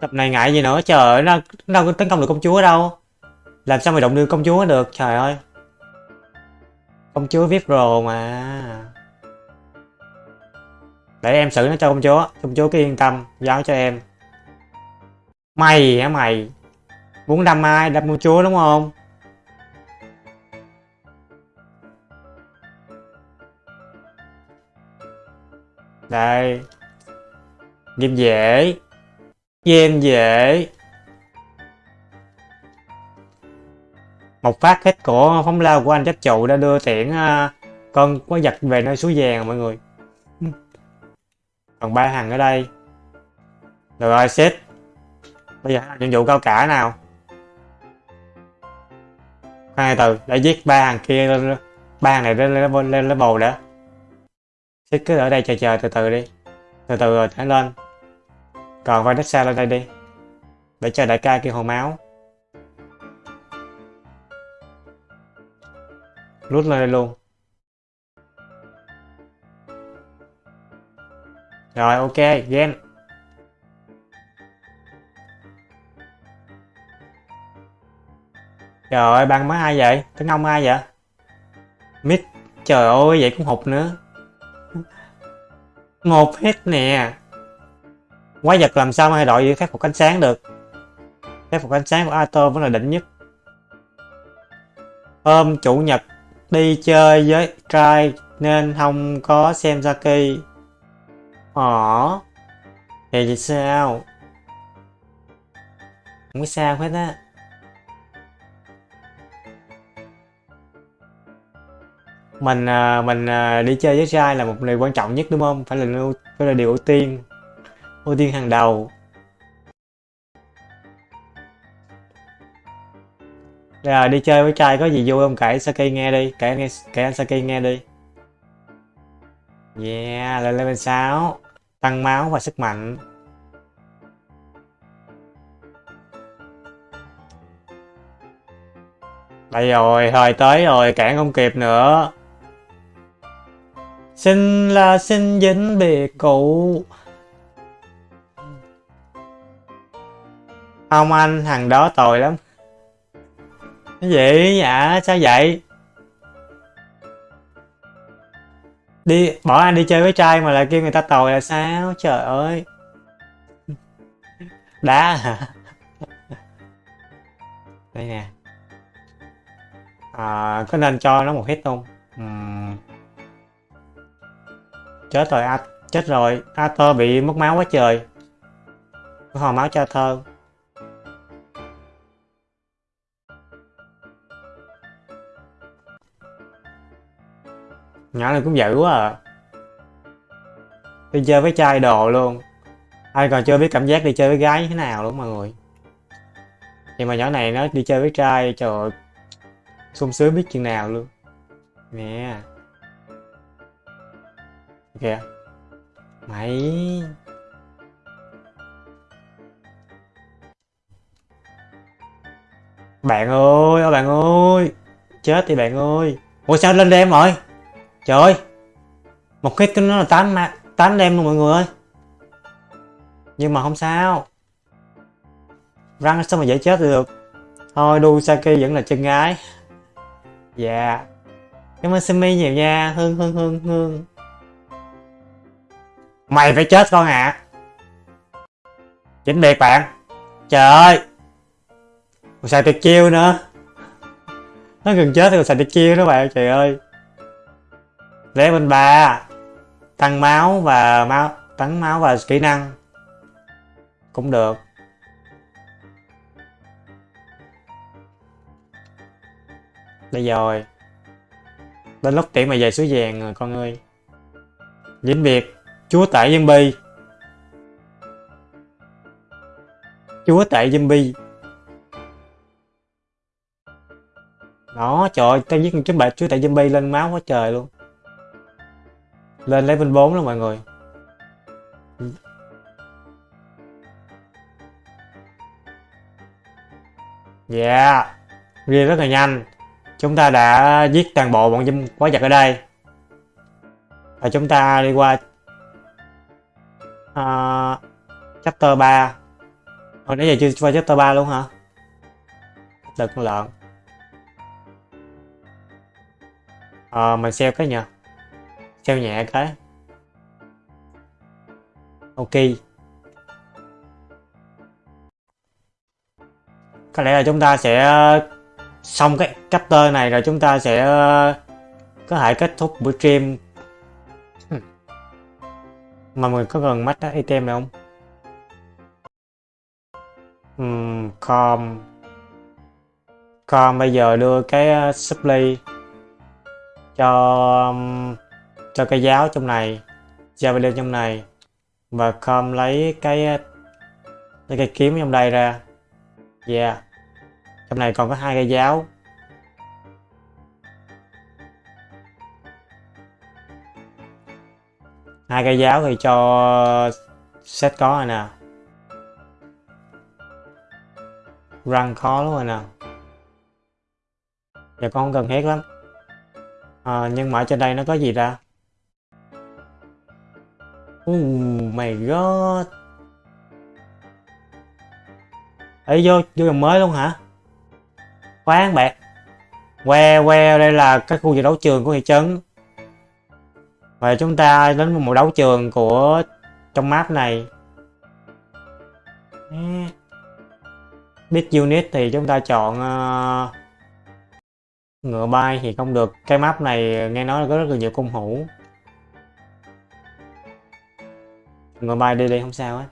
Tập này ngại gì nữa, trời nó, nó đâu có tấn công được công chúa đâu. Làm sao mà động đưa công chúa được, trời ơi. Công chúa vip pro mà. Để em xử nó cho công chúa, công chúa cứ yên tâm, giao cho em. Mày hả mày? Muốn đâm ai? Đâm công chúa đúng không? Đây. Game dễ. Game dễ Một phát hết của phóng lao của anh chắc trụ đã đưa tiễn à, con quái vật về nơi suối vàng mọi người Còn ba thằng ở đây Được rồi, xếp Bây giờ nhiệm vụ cao cả nào Hai từ để giết ba thằng kia lên ba hàng này lên lên lên lên đã xếp cứ ở đây chờ chờ từ từ đi từ từ rồi thả lên còn vai xa lên đây đi. Để cho đại ca kia hồ máu. Rút lên đây luôn. Rồi ok, gen. Trời ơi, ban mới ai vậy? Tấn ông ai vậy? Mít, trời ơi, vậy cũng hụt nữa. Một hết nè. Quái vật làm sao mà đội khắc phục ánh sáng được? Khắc phục ánh sáng của Atom vẫn là đỉnh nhất. Hôm chủ nhật đi chơi với trai nên không có xem Saki Ồ ờ. Vậy thì sao? Không có sao hết á. Mình à, mình à, đi chơi với trai là một điều quan trọng nhất, đúng không? Phải là phải là điều ưu tiên ưu tiên hàng đầu. Rồi à, đi chơi với trai có gì vui không? Kể Saki nghe đi, kể nghe, kể anh Saki nghe đi. Yeah, lên level 6 tăng máu và sức mạnh. Đây rồi thời tới rồi, cản không kịp nữa xin là xin dính bị cụ ông anh, thằng đó tồi lắm. Cái gì dạ, sao vậy? Đi, bỏ anh đi chơi với trai mà lại kêu người ta tồi là sao? Trời ơi. Đá hả? Đây nè. À, có nên cho nó một hit không? Uhm. Chết rồi, à, chết rồi. Arthur bị mất máu quá trời. Có hò máu cho Arthur. nhỏ này cũng dữ quá à đi chơi với trai đồ luôn ai còn chưa biết cảm giác đi chơi với gái như thế nào luôn mọi người thì mà nhỏ này nó đi chơi với trai trời ơi sung sướng biết chừng nào luôn nè kìa mày bạn ơi, ôi, bạn ơi. Chết thì bạn ơi. Ủa, sao lên đêm rồi? Trời ơi. Một hit nó là tám mà tám đêm luôn mọi người ơi. Nhưng mà không sao. Răng sao mà dễ chết được? Thôi Dusaki vẫn là chân gái. Dạ. Yeah. cảm ơn Simi nhiều nha. Hương hương hương hương mày phải chết con ạ. À. chính biệt bạn. Trời ơi. Còn xài tuyệt chiêu nữa. Nó gần chết thì còn xài tuyệt chiêu đó bạn, trời ơi. Level ba, tăng máu và máu, tăng máu và kỹ năng. Cũng được. Đây rồi. Đến lúc tiễn mày về suối vàng rồi con ơi. Dính biệt chúa tể zombie chúa tể zombie đó, trời ơi tao giết một chú bạch chúa tể zombie lên máu quá trời luôn. Lên level 4 luôn mọi người. Yeah Ghi rất là nhanh. Chúng ta đã giết toàn bộ bọn dâm quái vật ở đây. Và chúng ta đi qua uh, Chapter 3 Hồi nãy giờ chưa qua chapter 3 luôn hả? Đợt con lợn. Ờ à, mình sell cái nhờ Sell nhẹ cái. Ok. Có lẽ là chúng ta sẽ ờ, xong cái chapter này rồi chúng ta sẽ ờ, có thể kết thúc buổi stream mà mình có gần mắt item này không? Um, com. Com bây giờ đưa cái ờ, supply cho um, cho cái giáo trong này javelin trong này. Và com lấy cái ờ, lấy cái kiếm trong đây ra. Yeah. Trong này còn có hai cây giáo. Hai cây giáo thì cho set có rồi nè. Răng khó lắm rồi nè. Giờ con không cần hết lắm. À, nhưng mà ở trên đây nó có gì ra oh my god. Ấy vô vô dòng mới luôn hả? Khoan bạn. Que que đây là cái khu vực đấu trường của thị trấn và chúng ta đến một đấu trường của trong map này. Biết unit thì chúng ta chọn uh, ngựa bay thì không được. Cái map này nghe nói là có rất là nhiều cung hữu ngựa bay đi đi không sao á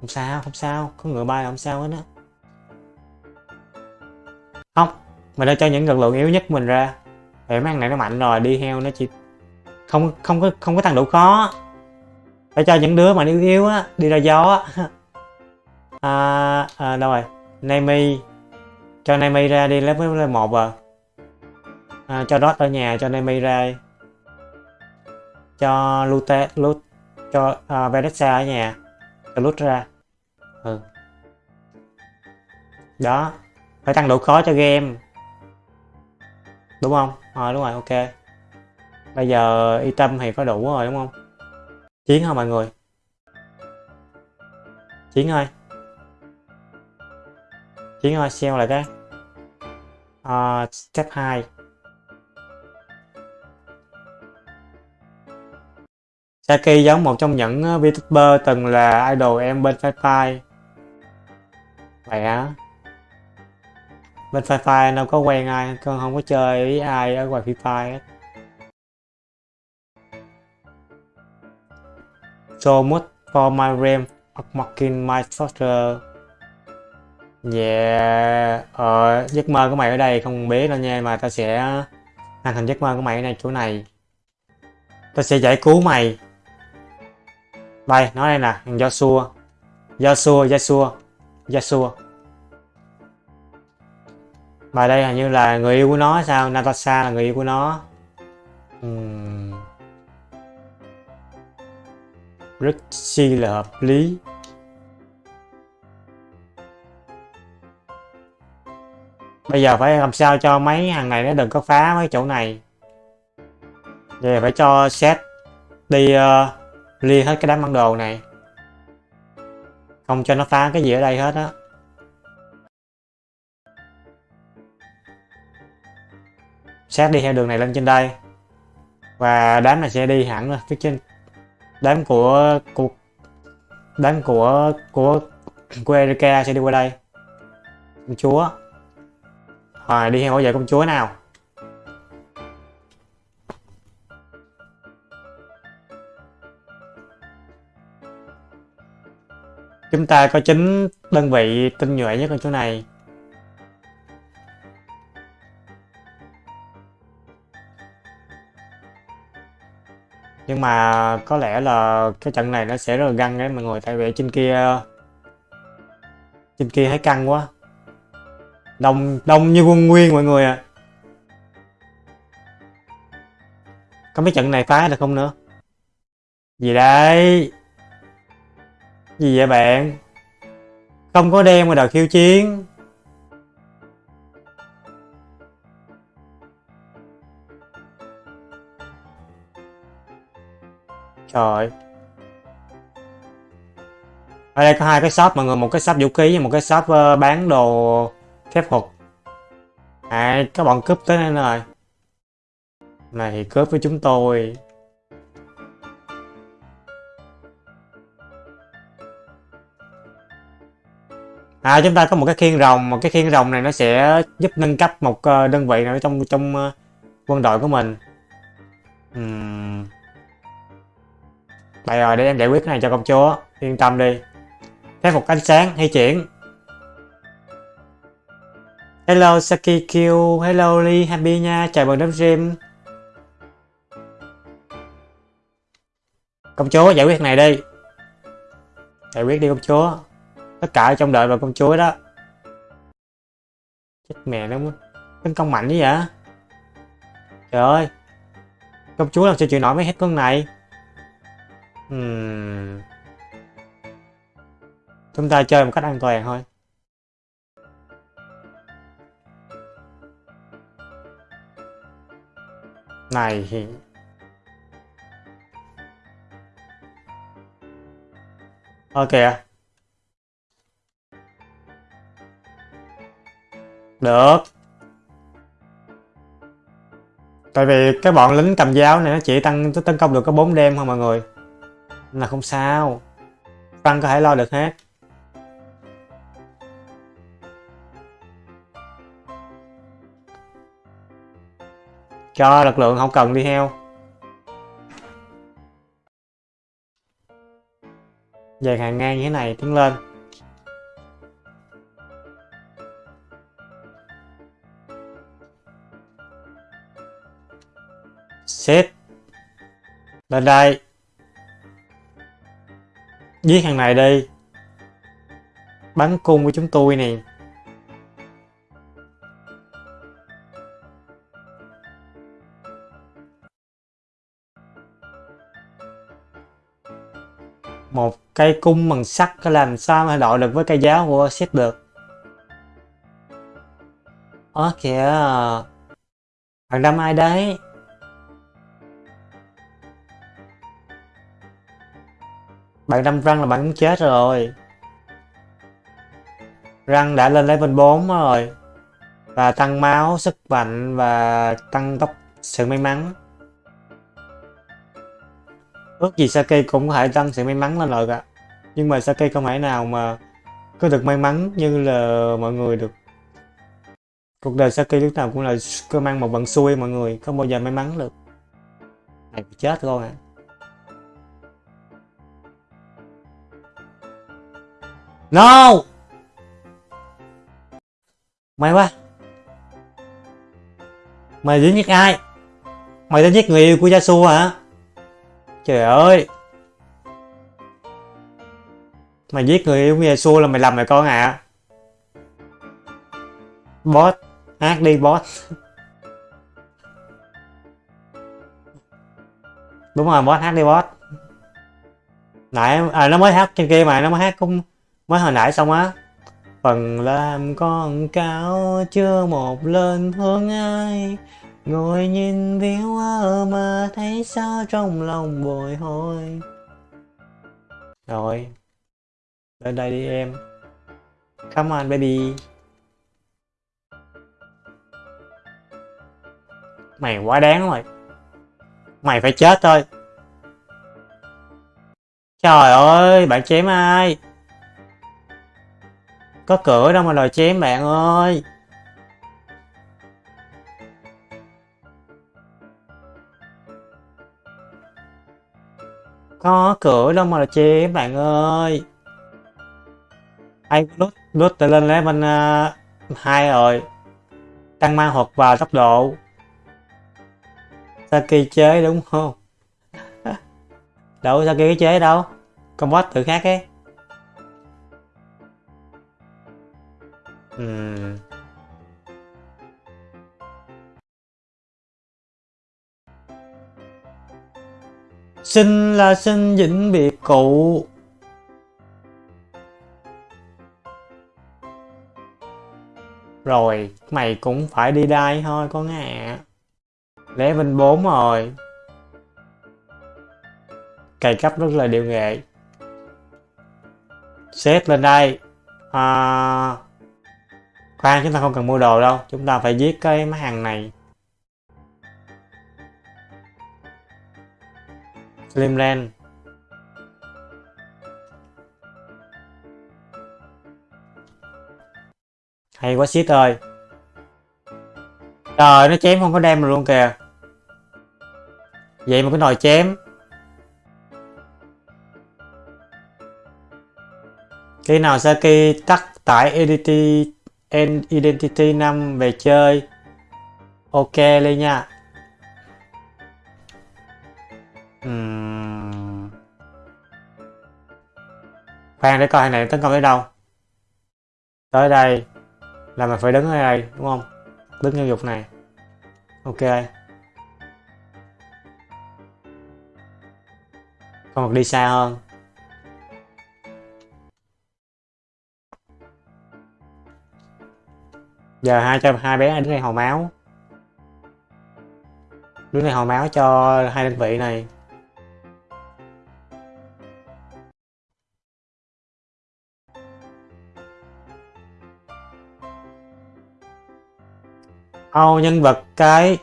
không sao không sao. Có ngựa bay là không sao hết á. Không mình đã cho những lực lượng yếu nhất mình ra để mấy này nó mạnh rồi đi heo nó chỉ không không có không có thằng đủ khó. Phải cho những đứa mà yếu yếu á đi ra gió á. (laughs) À, à, đâu rồi? Nami cho Nami ra đi level level một à. à cho Dot ở nhà cho Nami ra cho Lute Lut cho uh, Vanessa ở nhà. Cho Lut ra. Ừ. Đó. Phải tăng độ khó cho game. Đúng không? À, đúng rồi ok. Bây giờ y tâm thì có đủ rồi đúng không? Chiến hả mọi người? Chiến ơi. Chiến ơi sell lại cái. Uh, step 2 Saki giống một trong những ờ, VTuber từng là idol em bên Fire Five. Vậy á bên Fire Fire đâu có quen ai con không có chơi với ai ở ngoài Free Fire hết. So much for my realm of mocking my structure Yeah Ờ giấc mơ của mày ở đây không biết đâu nha, mà tao sẽ hoàn thành giấc mơ của mày ở đây chỗ này. Tao sẽ giải cứu mày. Đây, nói đây nè Joshua. Joshua Joshua Joshua. Bài đây hình như là người yêu của nó sao? Natasha là người yêu của nó. Uhm. rất chi là hợp lý bây giờ phải làm sao cho mấy hàng này nó đừng có phá mấy chỗ này vậy phải cho set đi uh, lia hết cái đám bản đồ này không cho nó phá cái gì ở đây hết á sát đi theo đường này lên trên đây. Và đám này sẽ đi hẳn rồi phía trên. Đám của của đám của của của Erika sẽ đi qua đây. Công chúa. Rồi, đi theo bảo vệ công chúa nào. Chúng ta có chính đơn vị tinh nhuệ nhất ở chỗ này. Nhưng mà có lẽ là cái trận này nó sẽ rất là găng đấy mọi người. Tại vì trên kia trên kia thấy căng quá. Đông đông như quân nguyên mọi người à có mấy trận này phá được không nữa? Gì đây? Gì vậy bạn? Không có đen mà đòi khiêu chiến. Trời Ở đây có hai cái shop mọi người, một cái shop vũ khí và một cái shop uh, bán đồ phép thuật À, các bọn cướp tới đây rồi Này thì cướp với chúng tôi À chúng ta có một cái khiên rồng, một cái khiên rồng này nó sẽ giúp nâng cấp một ờ, đơn vị nào trong trong ờ, quân đội của mình. Uhm. Đây rồi, để em giải quyết cái này cho công chúa. Yên tâm đi. Phép phục ánh sáng, hay chuyển. Hello Saki Q, hello Lee, happy nha, chào mừng đến stream. Công chúa giải quyết này đi. Giải quyết đi công chúa. Tất cả trong đợi vào công chúa đó. Chết mẹ nó tấn công mạnh như vậy. Trời ơi. Công chúa làm sao chịu nổi mấy hết con này. Hmm. Chúng ta chơi một cách an toàn thôi. Này thì... Ok à. Được. Tại vì cái bọn lính cầm giáo này nó chỉ tăng tấn công được có 4 đêm thôi mọi người là không sao. Frank có thể lo được hết. Cho lực lượng không cần đi theo dàn hàng ngang như thế này tiến lên. Xếp. Lên đây. Giết thằng này đi. Bắn cung của chúng tôi nè. Một cây cung bằng sắt có làm sao mà đội được với cây giáo của xét được? Ơ kìa. Thằng đâm ai đấy. Bạn đâm răng là bạn cũng chết rồi. Răng đã lên level 4 rồi. Và tăng máu, sức mạnh và tăng tốc sự may mắn. Ước gì Sake cũng có thể tăng sự may mắn lên rồi cả. Nhưng mà Sake không thể nào mà có được may mắn như là mọi người được. Cuộc đời Sake lúc nào cũng là cơ mang một vận xui mọi người, không bao giờ may mắn được. Này chết con à. No. Mày quá. Mày đến giết ai? Mày đến giết người yêu của Yasuo hả? Trời ơi. Mày giết người yêu của Yasuo là mày làm mày con à? Boss. Hát đi boss. Đúng rồi boss hát đi boss. Nãy à, nó mới hát trên kia mà nó mới hát cũng mới hồi nãy xong á. Phần làm con cáo chưa một lên hướng ai. Ngồi nhìn viếu ơ mà thấy sao trong lòng bồi hồi. Rồi, lên đây đi em. Come on, baby. Mày quá đáng rồi. Mày phải chết thôi. Trời ơi, bạn chém ai? Có cửa đâu mà lòi chém bạn ơi. Có cửa đâu mà chém bạn ơi. Ai lút lút lên level uh, hai rồi. Tăng ma thuật vào tốc độ. Saki chế đúng không? (laughs) Đâu Saki chế đâu. Combat tự khác ấy. Ừ. xin là sinh vĩnh biệt cụ rồi mày cũng phải đi đây thôi con ạ? Bên 4 rồi. Cày cấp rất là điều nghệ. Xếp lên đây. À, khoan chúng ta không cần mua đồ đâu. Chúng ta phải giết cái máy hàng này. Slimland hay quá, shit ơi. Trời, nó chém không có đem luôn kìa. Vậy mà cái nồi chém. Khi nào Saki tắt tải Identity, Identity 5 về chơi. Ok lên nha uhm. khoan để coi hàng này tấn công tới đâu. Tới đây là mình phải đứng ở đây đúng không? Đứng nhân dục này. Ok. Còn đi xa hơn. Giờ hai cho hai bé đứng đây hồi máu. Đứng đây hồi máu cho hai đơn vị này. Ô, nhân vật cái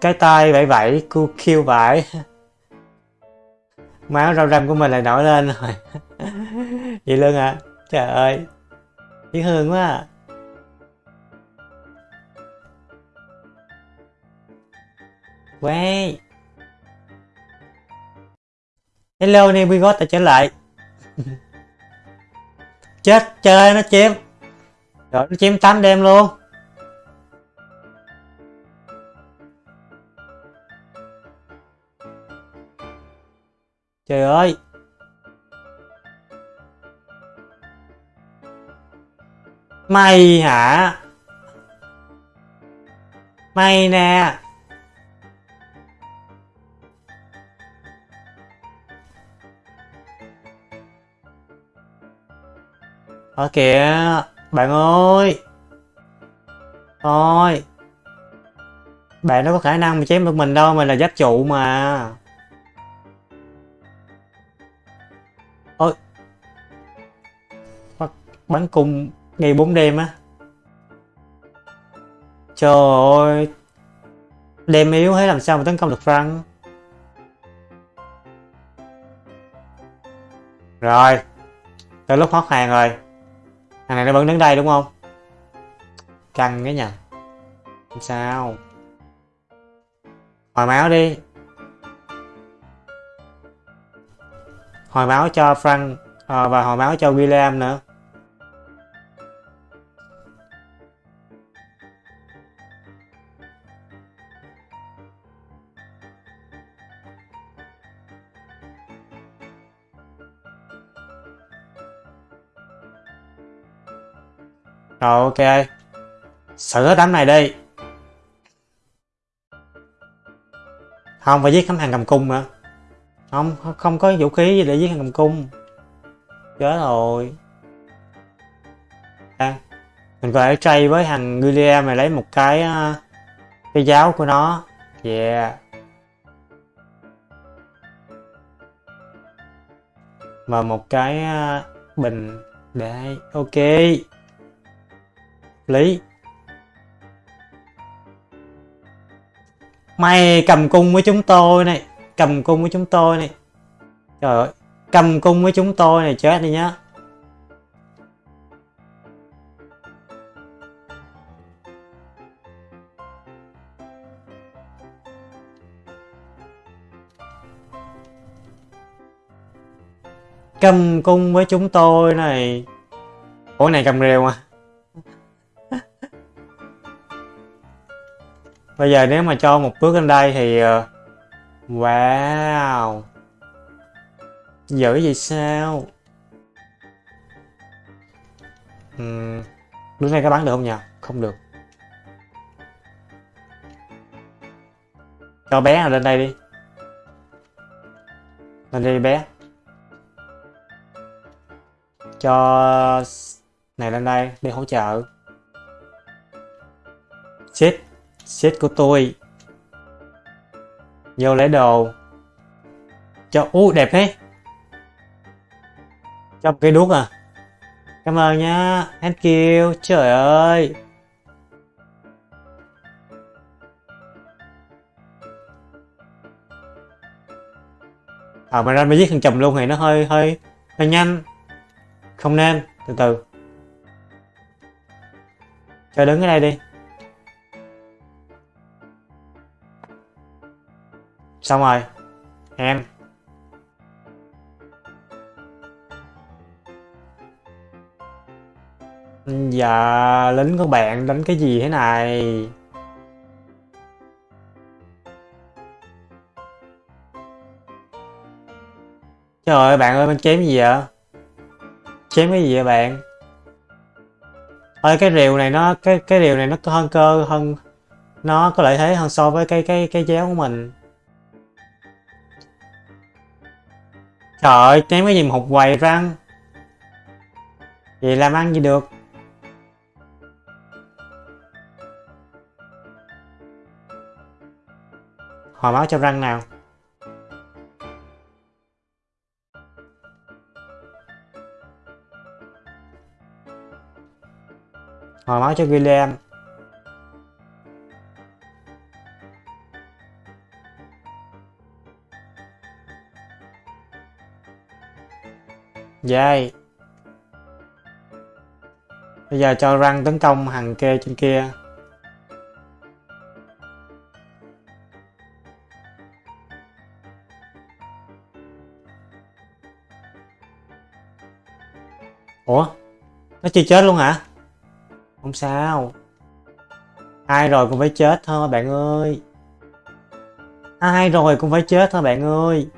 cái tay vẫy vẫy, cu kêu vải. (laughs) Máu rau răm của mình lại nổi lên rồi. (laughs) Vậy luôn à trời ơi dễ thương quá à. Wait. Hello nè, we got đã trở lại. (laughs) Chết, chơi nó chém. Rồi nó chém 8 đêm luôn. Trời ơi. Mày hả? Mày nè. Ở kìa, bạn ơi. Thôi. Bạn đâu có khả năng mà chém được mình đâu, mình là giáp trụ mà. Ôi. Bắn cung ngày 4 đêm á. Trời ơi. Đêm yếu thế làm sao mà tấn công được Frank. Rồi. Tới lúc hót hàng rồi thằng này nó vẫn đứng đây đúng không? Căng cái nhà. Sao. Hồi máu đi. Hồi máu cho Frank à, và hồi máu cho William nữa. Rồi ok. Xử đám này đi. Không phải giết khám hàng cầm cung nữa không không có vũ khí gì để giết hàng cầm cung. Chết rồi. À, mình có thể trade với thằng William này lấy một cái ờ, cái giáo của nó. Yeah. Và một cái ờ, bình. Để ok lý. Mày cầm cung với chúng tôi này, cầm cung với chúng tôi này. Trời ơi, cầm cung với chúng tôi này chết đi nhá. Cầm cung với chúng tôi này. Ủa này cầm rìu à? Bây giờ nếu mà cho một bước lên đây thì ờ, wow. Dữ vậy sao? Uhm, đứng này có bắn được không nhỉ không được. Cho bé nào lên đây đi. Lên đây bé. Cho này lên đây đi hỗ trợ. Chết set của tôi. Vô lấy đồ. Cho u đẹp thế. Cho một cây đuốc à. Cảm ơn nhá thank you. Trời ơi. À mà ra mới giết thằng chồng luôn thì nó hơi hơi hơi nhanh. Không nên. Từ từ. Cho đứng ở đây đi. Xong rồi. Em. Dạ lính của bạn đánh cái gì thế này? Trời ơi, bạn ơi bạn chém gì vậy? Chém cái gì vậy bạn? Ơi, cái rìu này nó, cái cái rìu này nó hơn cơ, hơn, nó có lợi thế hơn so với cái cái cái giáo của mình. Trời ơi, ném cái gì mà hụt quầy răng vậy làm ăn gì được? Hồi máu cho răng nào. Hồi máu cho William. Dai Bây giờ cho răng tấn công hàng kê trên kia Ủa? Nó chưa chết luôn hả? Không sao. Ai rồi cũng phải chết thôi, bạn ơi. Ai rồi cũng phải chết thôi, bạn ơi.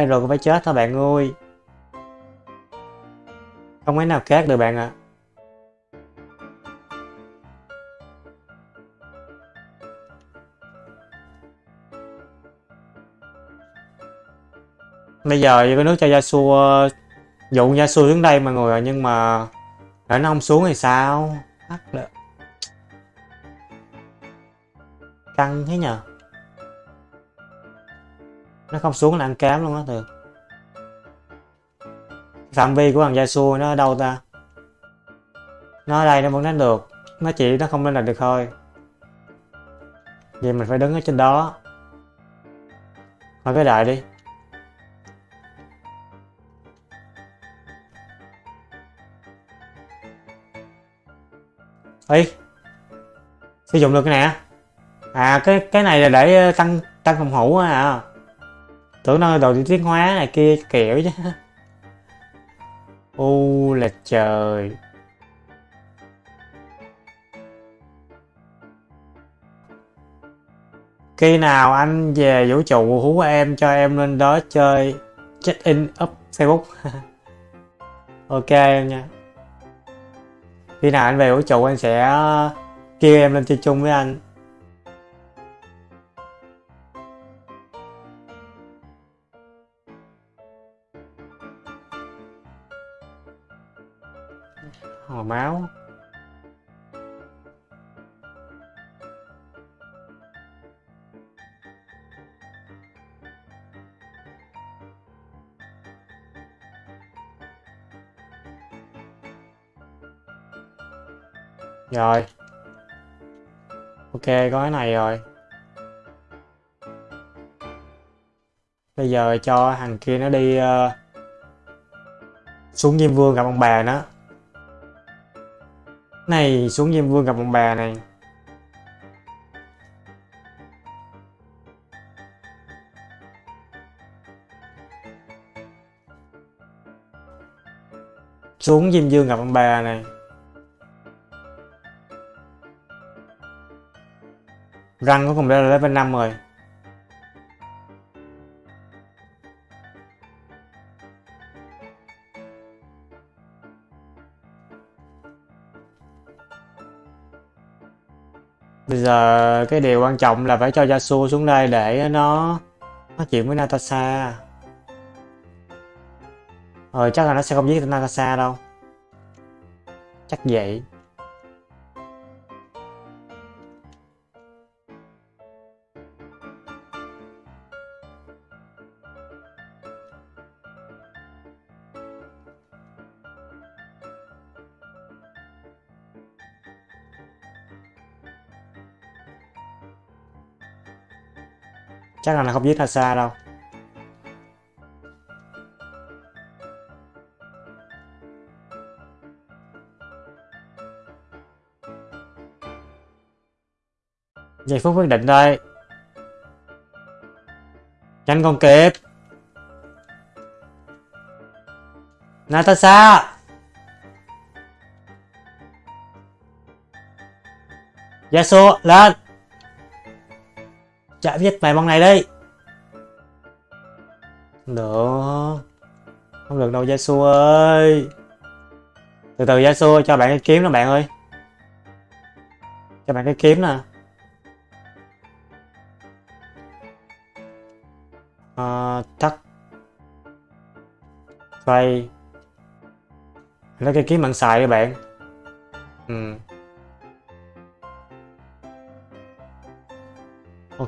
Ai rồi cũng phải chết thôi bạn ơi. Không cái nào khác được bạn ạ. À. bây giờ cái nước cho Yasuo, dụ Yasuo xuống đây mọi người nhưng mà để nó không xuống thì sao hắc được căng thế nhờ nó không xuống là ăn cám luôn á thường phạm vi của thằng Yasuo nó ở đâu ta? Nó ở đây nó vẫn đánh được. Nó chỉ nó không lên là được thôi. Vậy mình phải đứng ở trên đó. Thôi cái đại đi. Ê, Sử dụng được cái này À cái cái này là để ờ, tăng tăng phòng thủ à Tưởng đâu đồ tiến hóa này kia kiểu chứ. U là trời. Khi nào anh về vũ trụ, hú em cho em lên đó chơi check in up Facebook. (laughs) Ok, em nha. Khi nào anh về vũ trụ, anh sẽ kêu em lên chơi chung với anh. Hồi máu. Rồi. Ok có cái này rồi. Bây giờ cho thằng kia nó đi uh, xuống diêm vương gặp ông bà nó này xuống diêm vương gặp ông bà này. Xuống diêm vương gặp ông bà này. Răng của cùng bé là level 5 rồi. Giờ cái điều quan trọng là phải cho Yasuo xuống đây để nó nói chuyện với Natasha. Ờ chắc là nó sẽ không giết Natasha đâu. Chắc vậy. Chắc là nó không giết Nasa đâu. Giây phút quyết định đây. Nhanh con kịp. Natasha! Yasuo, lên! Chả viết bài băng này đây. Được. Không được đâu Yasuo ơi. Từ từ Yasuo cho bạn cái kiếm đó bạn ơi. Cho bạn cái kiếm nè. Uh, Tắt Play Lấy cái kiếm bạn xài các bạn.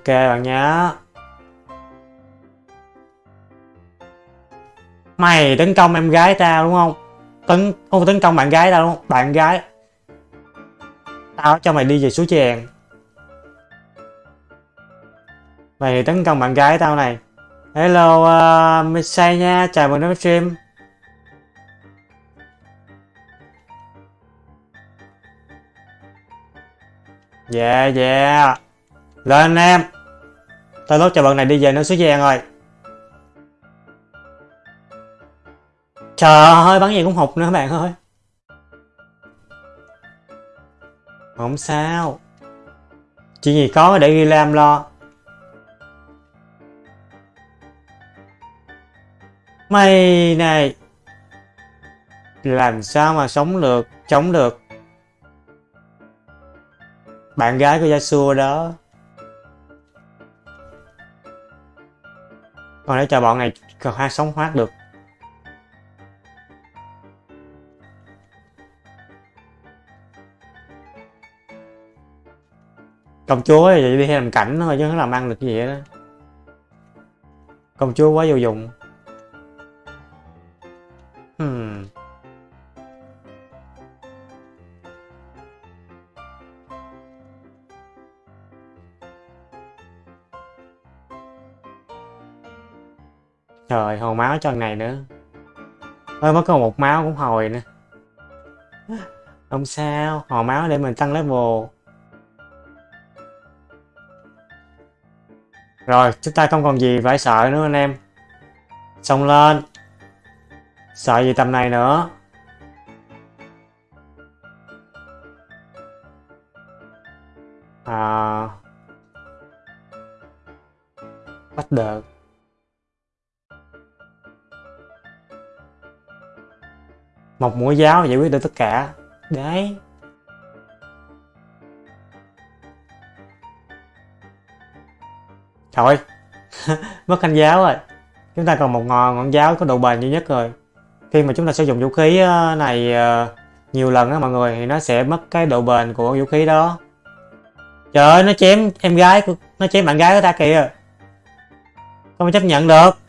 Ok bạn nhá. Mày tấn công em gái tao đúng không? Tấn không tấn công bạn gái tao đúng không? Bạn gái. Tao cho mày đi về suối chèn. Mày tấn công bạn gái tao này. Hello uh, Missai nha. Chào mừng đến stream. Yeah yeah là anh em Tao lốt cho bọn này đi về nơi suối giang rồi. Trời ơi, bắn gì cũng hụt nữa bạn ơi. Không sao. Chuyện gì có để ghi lam lo. Mày này, Làm sao mà sống được, Chống được? Bạn gái của Yasuo đó. Còn để cho bọn này còn hai sống thoát được. Công chúa thì đi làm cảnh thôi chứ không làm ăn được gì vậy đó công chúa quá vô dụng. Hồi máu cho thằng này nữa. Ơi, mới có một máu cũng hồi nữa. Không sao, hồi máu để mình tăng level. Rồi, chúng ta không còn gì phải sợ nữa anh em. Xông lên. Sợ gì tầm này nữa. một mũi giáo giải quyết được tất cả. Đấy. Trời (laughs) mất thanh giáo rồi. Chúng ta còn một ngọn, ngọn giáo có độ bền duy nhất rồi. Khi mà chúng ta sử dụng vũ khí ờ, này ờ, nhiều lần á mọi người thì nó sẽ mất cái độ bền của vũ khí đó. Trời ơi nó chém em gái của nó chém bạn gái của ta kìa. Không chấp nhận được.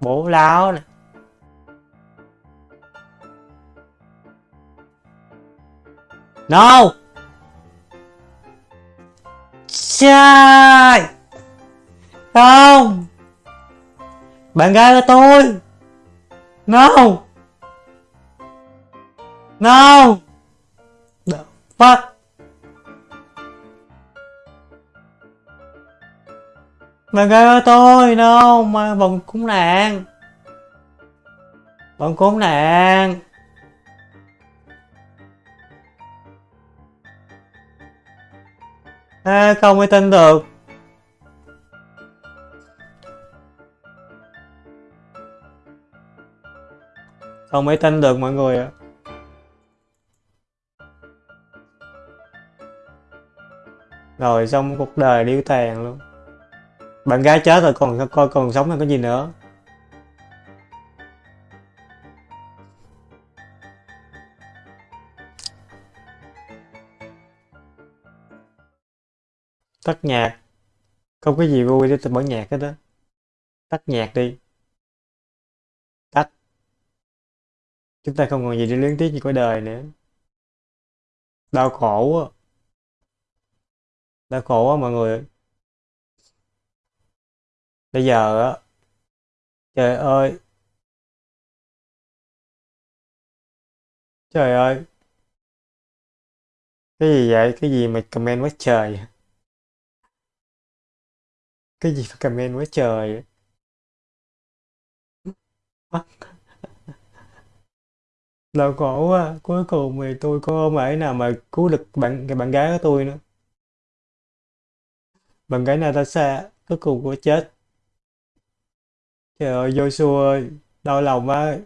Bố láo này no sai không. Bạn gái của tôi. No no the fuck. Mà gái của tôi no mà bọn cũng nạn bọn cũng nạn à, không mới tin được. Không mới tin được mọi người ạ. Rồi xong cuộc đời điêu tàn luôn bạn gái chết rồi, còn coi, còn sống hay có gì nữa? Tắt nhạc. Không có gì vui để tôi mở nhạc hết đó tắt nhạc đi. Tắt. Chúng ta không còn gì để luyến tiếc như cuộc đời nữa. Đau khổ quá đau khổ quá mọi người bây giờ á, trời ơi. Trời ơi. Cái gì vậy? Cái gì mà comment quá trời? Cái gì mà comment quá trời? (laughs) Đau khổ quá. Cuối cùng thì tôi có không ấy nào mà cứu được bạn, cái bạn gái của tôi nữa. Bạn gái Natasha, cuối cùng cũng chết trời ơi Joshua ơi đau lòng quá.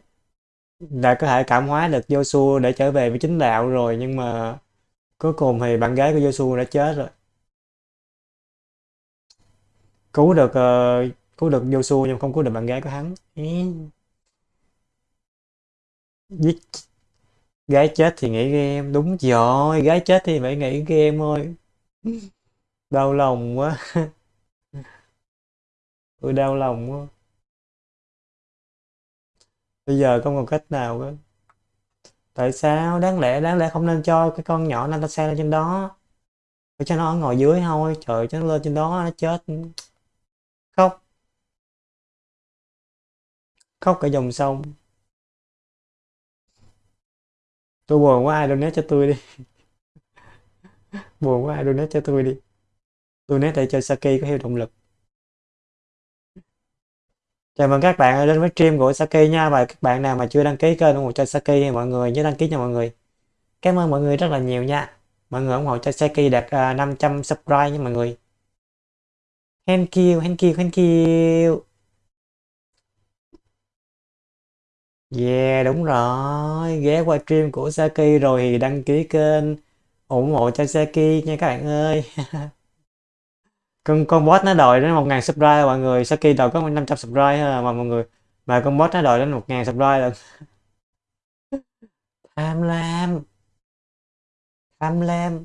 Đã có thể cảm hóa được Joshua để trở về với chính đạo rồi nhưng mà cuối cùng thì bạn gái của Joshua đã chết rồi. Cứu được uh, cứu được Joshua nhưng không cứu được bạn gái của hắn. Giết gái chết thì nghĩ game. Đúng rồi gái chết thì phải nghĩ game thôi. (laughs) Đau lòng quá. (laughs) Tôi đau lòng quá bây giờ không còn cách nào nữa tại sao? Đáng lẽ đáng lẽ không nên cho cái con nhỏ Natasha lên trên đó. Để cho nó ngồi dưới thôi. Trời cho nó lên trên đó nó chết. Khóc. Khóc cả dòng sông. Tôi buồn quá, ai donate cho tôi đi? (laughs) Buồn quá, ai donate cho tôi đi? Donate để cho Saki có thêm động lực chào mừng các bạn đến với stream của Saki nha. Và các bạn nào mà chưa đăng ký kênh ủng hộ cho Saki thì mọi người nhớ đăng ký nha mọi người. Cảm ơn mọi người rất là nhiều nha. Mọi người ủng hộ cho Saki đạt à, uh, 500 subscribe nha mọi người. Thank you thank you thank you. Yeah đúng rồi. Ghé qua stream của Saki rồi thì đăng ký kênh ủng hộ cho Saki nha các bạn ơi. (laughs) con con bot nó đòi đến một ngàn subscribe mọi người. Sau khi đòi có 500 subscribe à, mà mọi người. Mà con bot nó đòi đến một ngàn subscribe là (laughs) tham lam. Tham lam.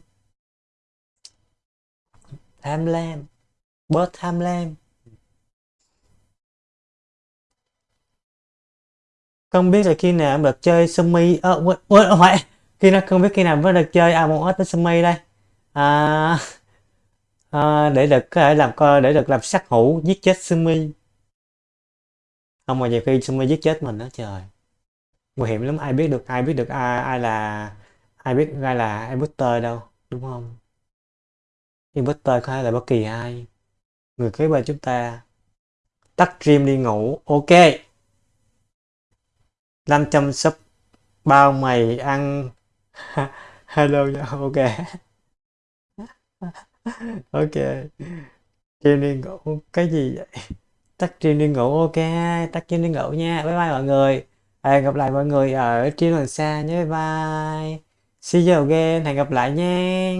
Tham lam. Bot tham lam. Không biết là khi nào em được chơi sumi ơ ờ, quên quên không phải. Khi nó không biết khi nào mới được chơi à một với sumi đây. À, à, để được có thể làm coi để được làm sát hữu giết chết sumi không mà nhiều khi sumi giết chết mình đó trời. Nguy hiểm lắm ai biết được ai biết được ai ai là ai biết ai là imposter đâu đúng không? Imposter có thể là bất kỳ ai. Người kế bên chúng ta. Tắt stream đi ngủ ok. 500 sub bao mày ăn. (laughs) Hello ok. (laughs) ok. Stream đi ngủ, cái gì vậy? Tắt stream đi ngủ, ok. Tắt stream đi ngủ nha. Bye bye mọi người. Hẹn gặp lại mọi người ở stream lần xa nhé. Bye bye. See you again. Hẹn gặp lại nha.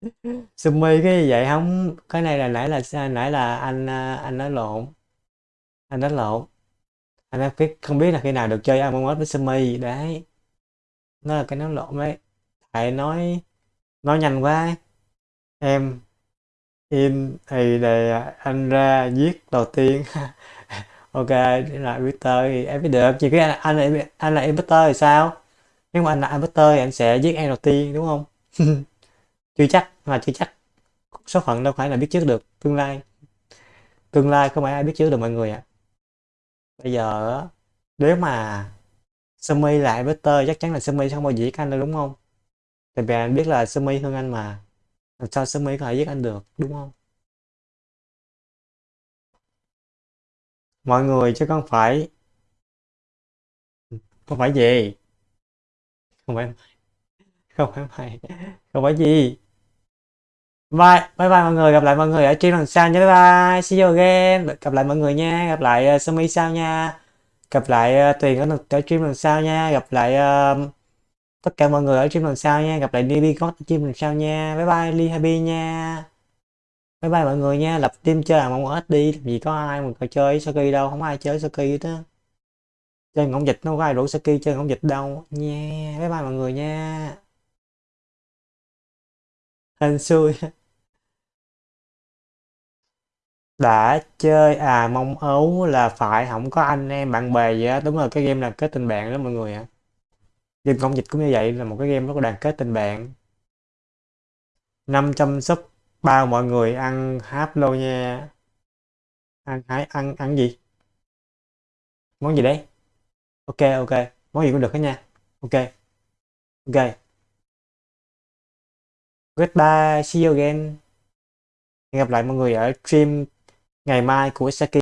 (laughs) Sumi, cái gì vậy? Không, cái này là nãy là nãy là anh à, anh nói lộn. Anh nói lộn. Anh nói cái, không biết là khi nào được chơi Among Us với Sumi. Đấy. Nó là cái nói lộn đấy thầy nói nói nhanh quá em in thì để à, anh ra giết đầu tiên. (laughs) Ok là Twitter thì em biết được chỉ cái anh, anh là anh là imposter thì sao? Nếu mà anh là imposter thì anh sẽ giết em đầu tiên đúng không? (laughs) Chưa chắc mà chưa chắc số phận đâu phải là biết trước được tương lai. Tương lai không phải ai biết trước được mọi người ạ. Bây giờ nếu mà Sumi là imposter chắc chắn là Sumi sẽ không bao giờ giết anh đâu đúng không? Tại vì anh biết là Sumi hơn anh mà làm sao Sumi có thể giết anh được đúng không? Mọi người chứ không phải không phải gì? Không phải không phải mày. Không phải gì? Bye bye bye mọi người gặp lại mọi người ở stream lần sau nhé. Bye bye see you again. Gặp lại mọi người nha. Gặp lại ờ, uh, Sumi sau nha. Gặp lại uh, Tuyền ở, ở stream lần sau nha. Gặp lại uh, tất cả mọi người ở stream lần sau nha. Gặp lại DB có stream lần sau nha. Bye bye Lee Happy nha. Bye bye mọi người nha. Lập team chơi Among Us đi. Vì có ai mà có chơi Saki đâu. Không ai chơi Saki hết á. Chơi ngỗng dịch nó có ai rủ Saki chơi ngỗng dịch đâu. Nha. Bye bye mọi người nha. Hên xui. (laughs) Đã chơi à mong ấu là phải, không có anh em bạn bè gì á. Đúng rồi, cái game là kết tình bạn đó mọi người ạ game công dịch cũng như vậy là một cái game rất là đoàn kết tình bạn. 500 sub bao mọi người ăn háp lô nha. Ăn hái, ăn ăn gì? Món gì đấy? Ok ok. Món gì cũng được hết nha. Ok. Ok. Goodbye. See you again. Hẹn gặp lại mọi người ở stream ngày mai của Saki.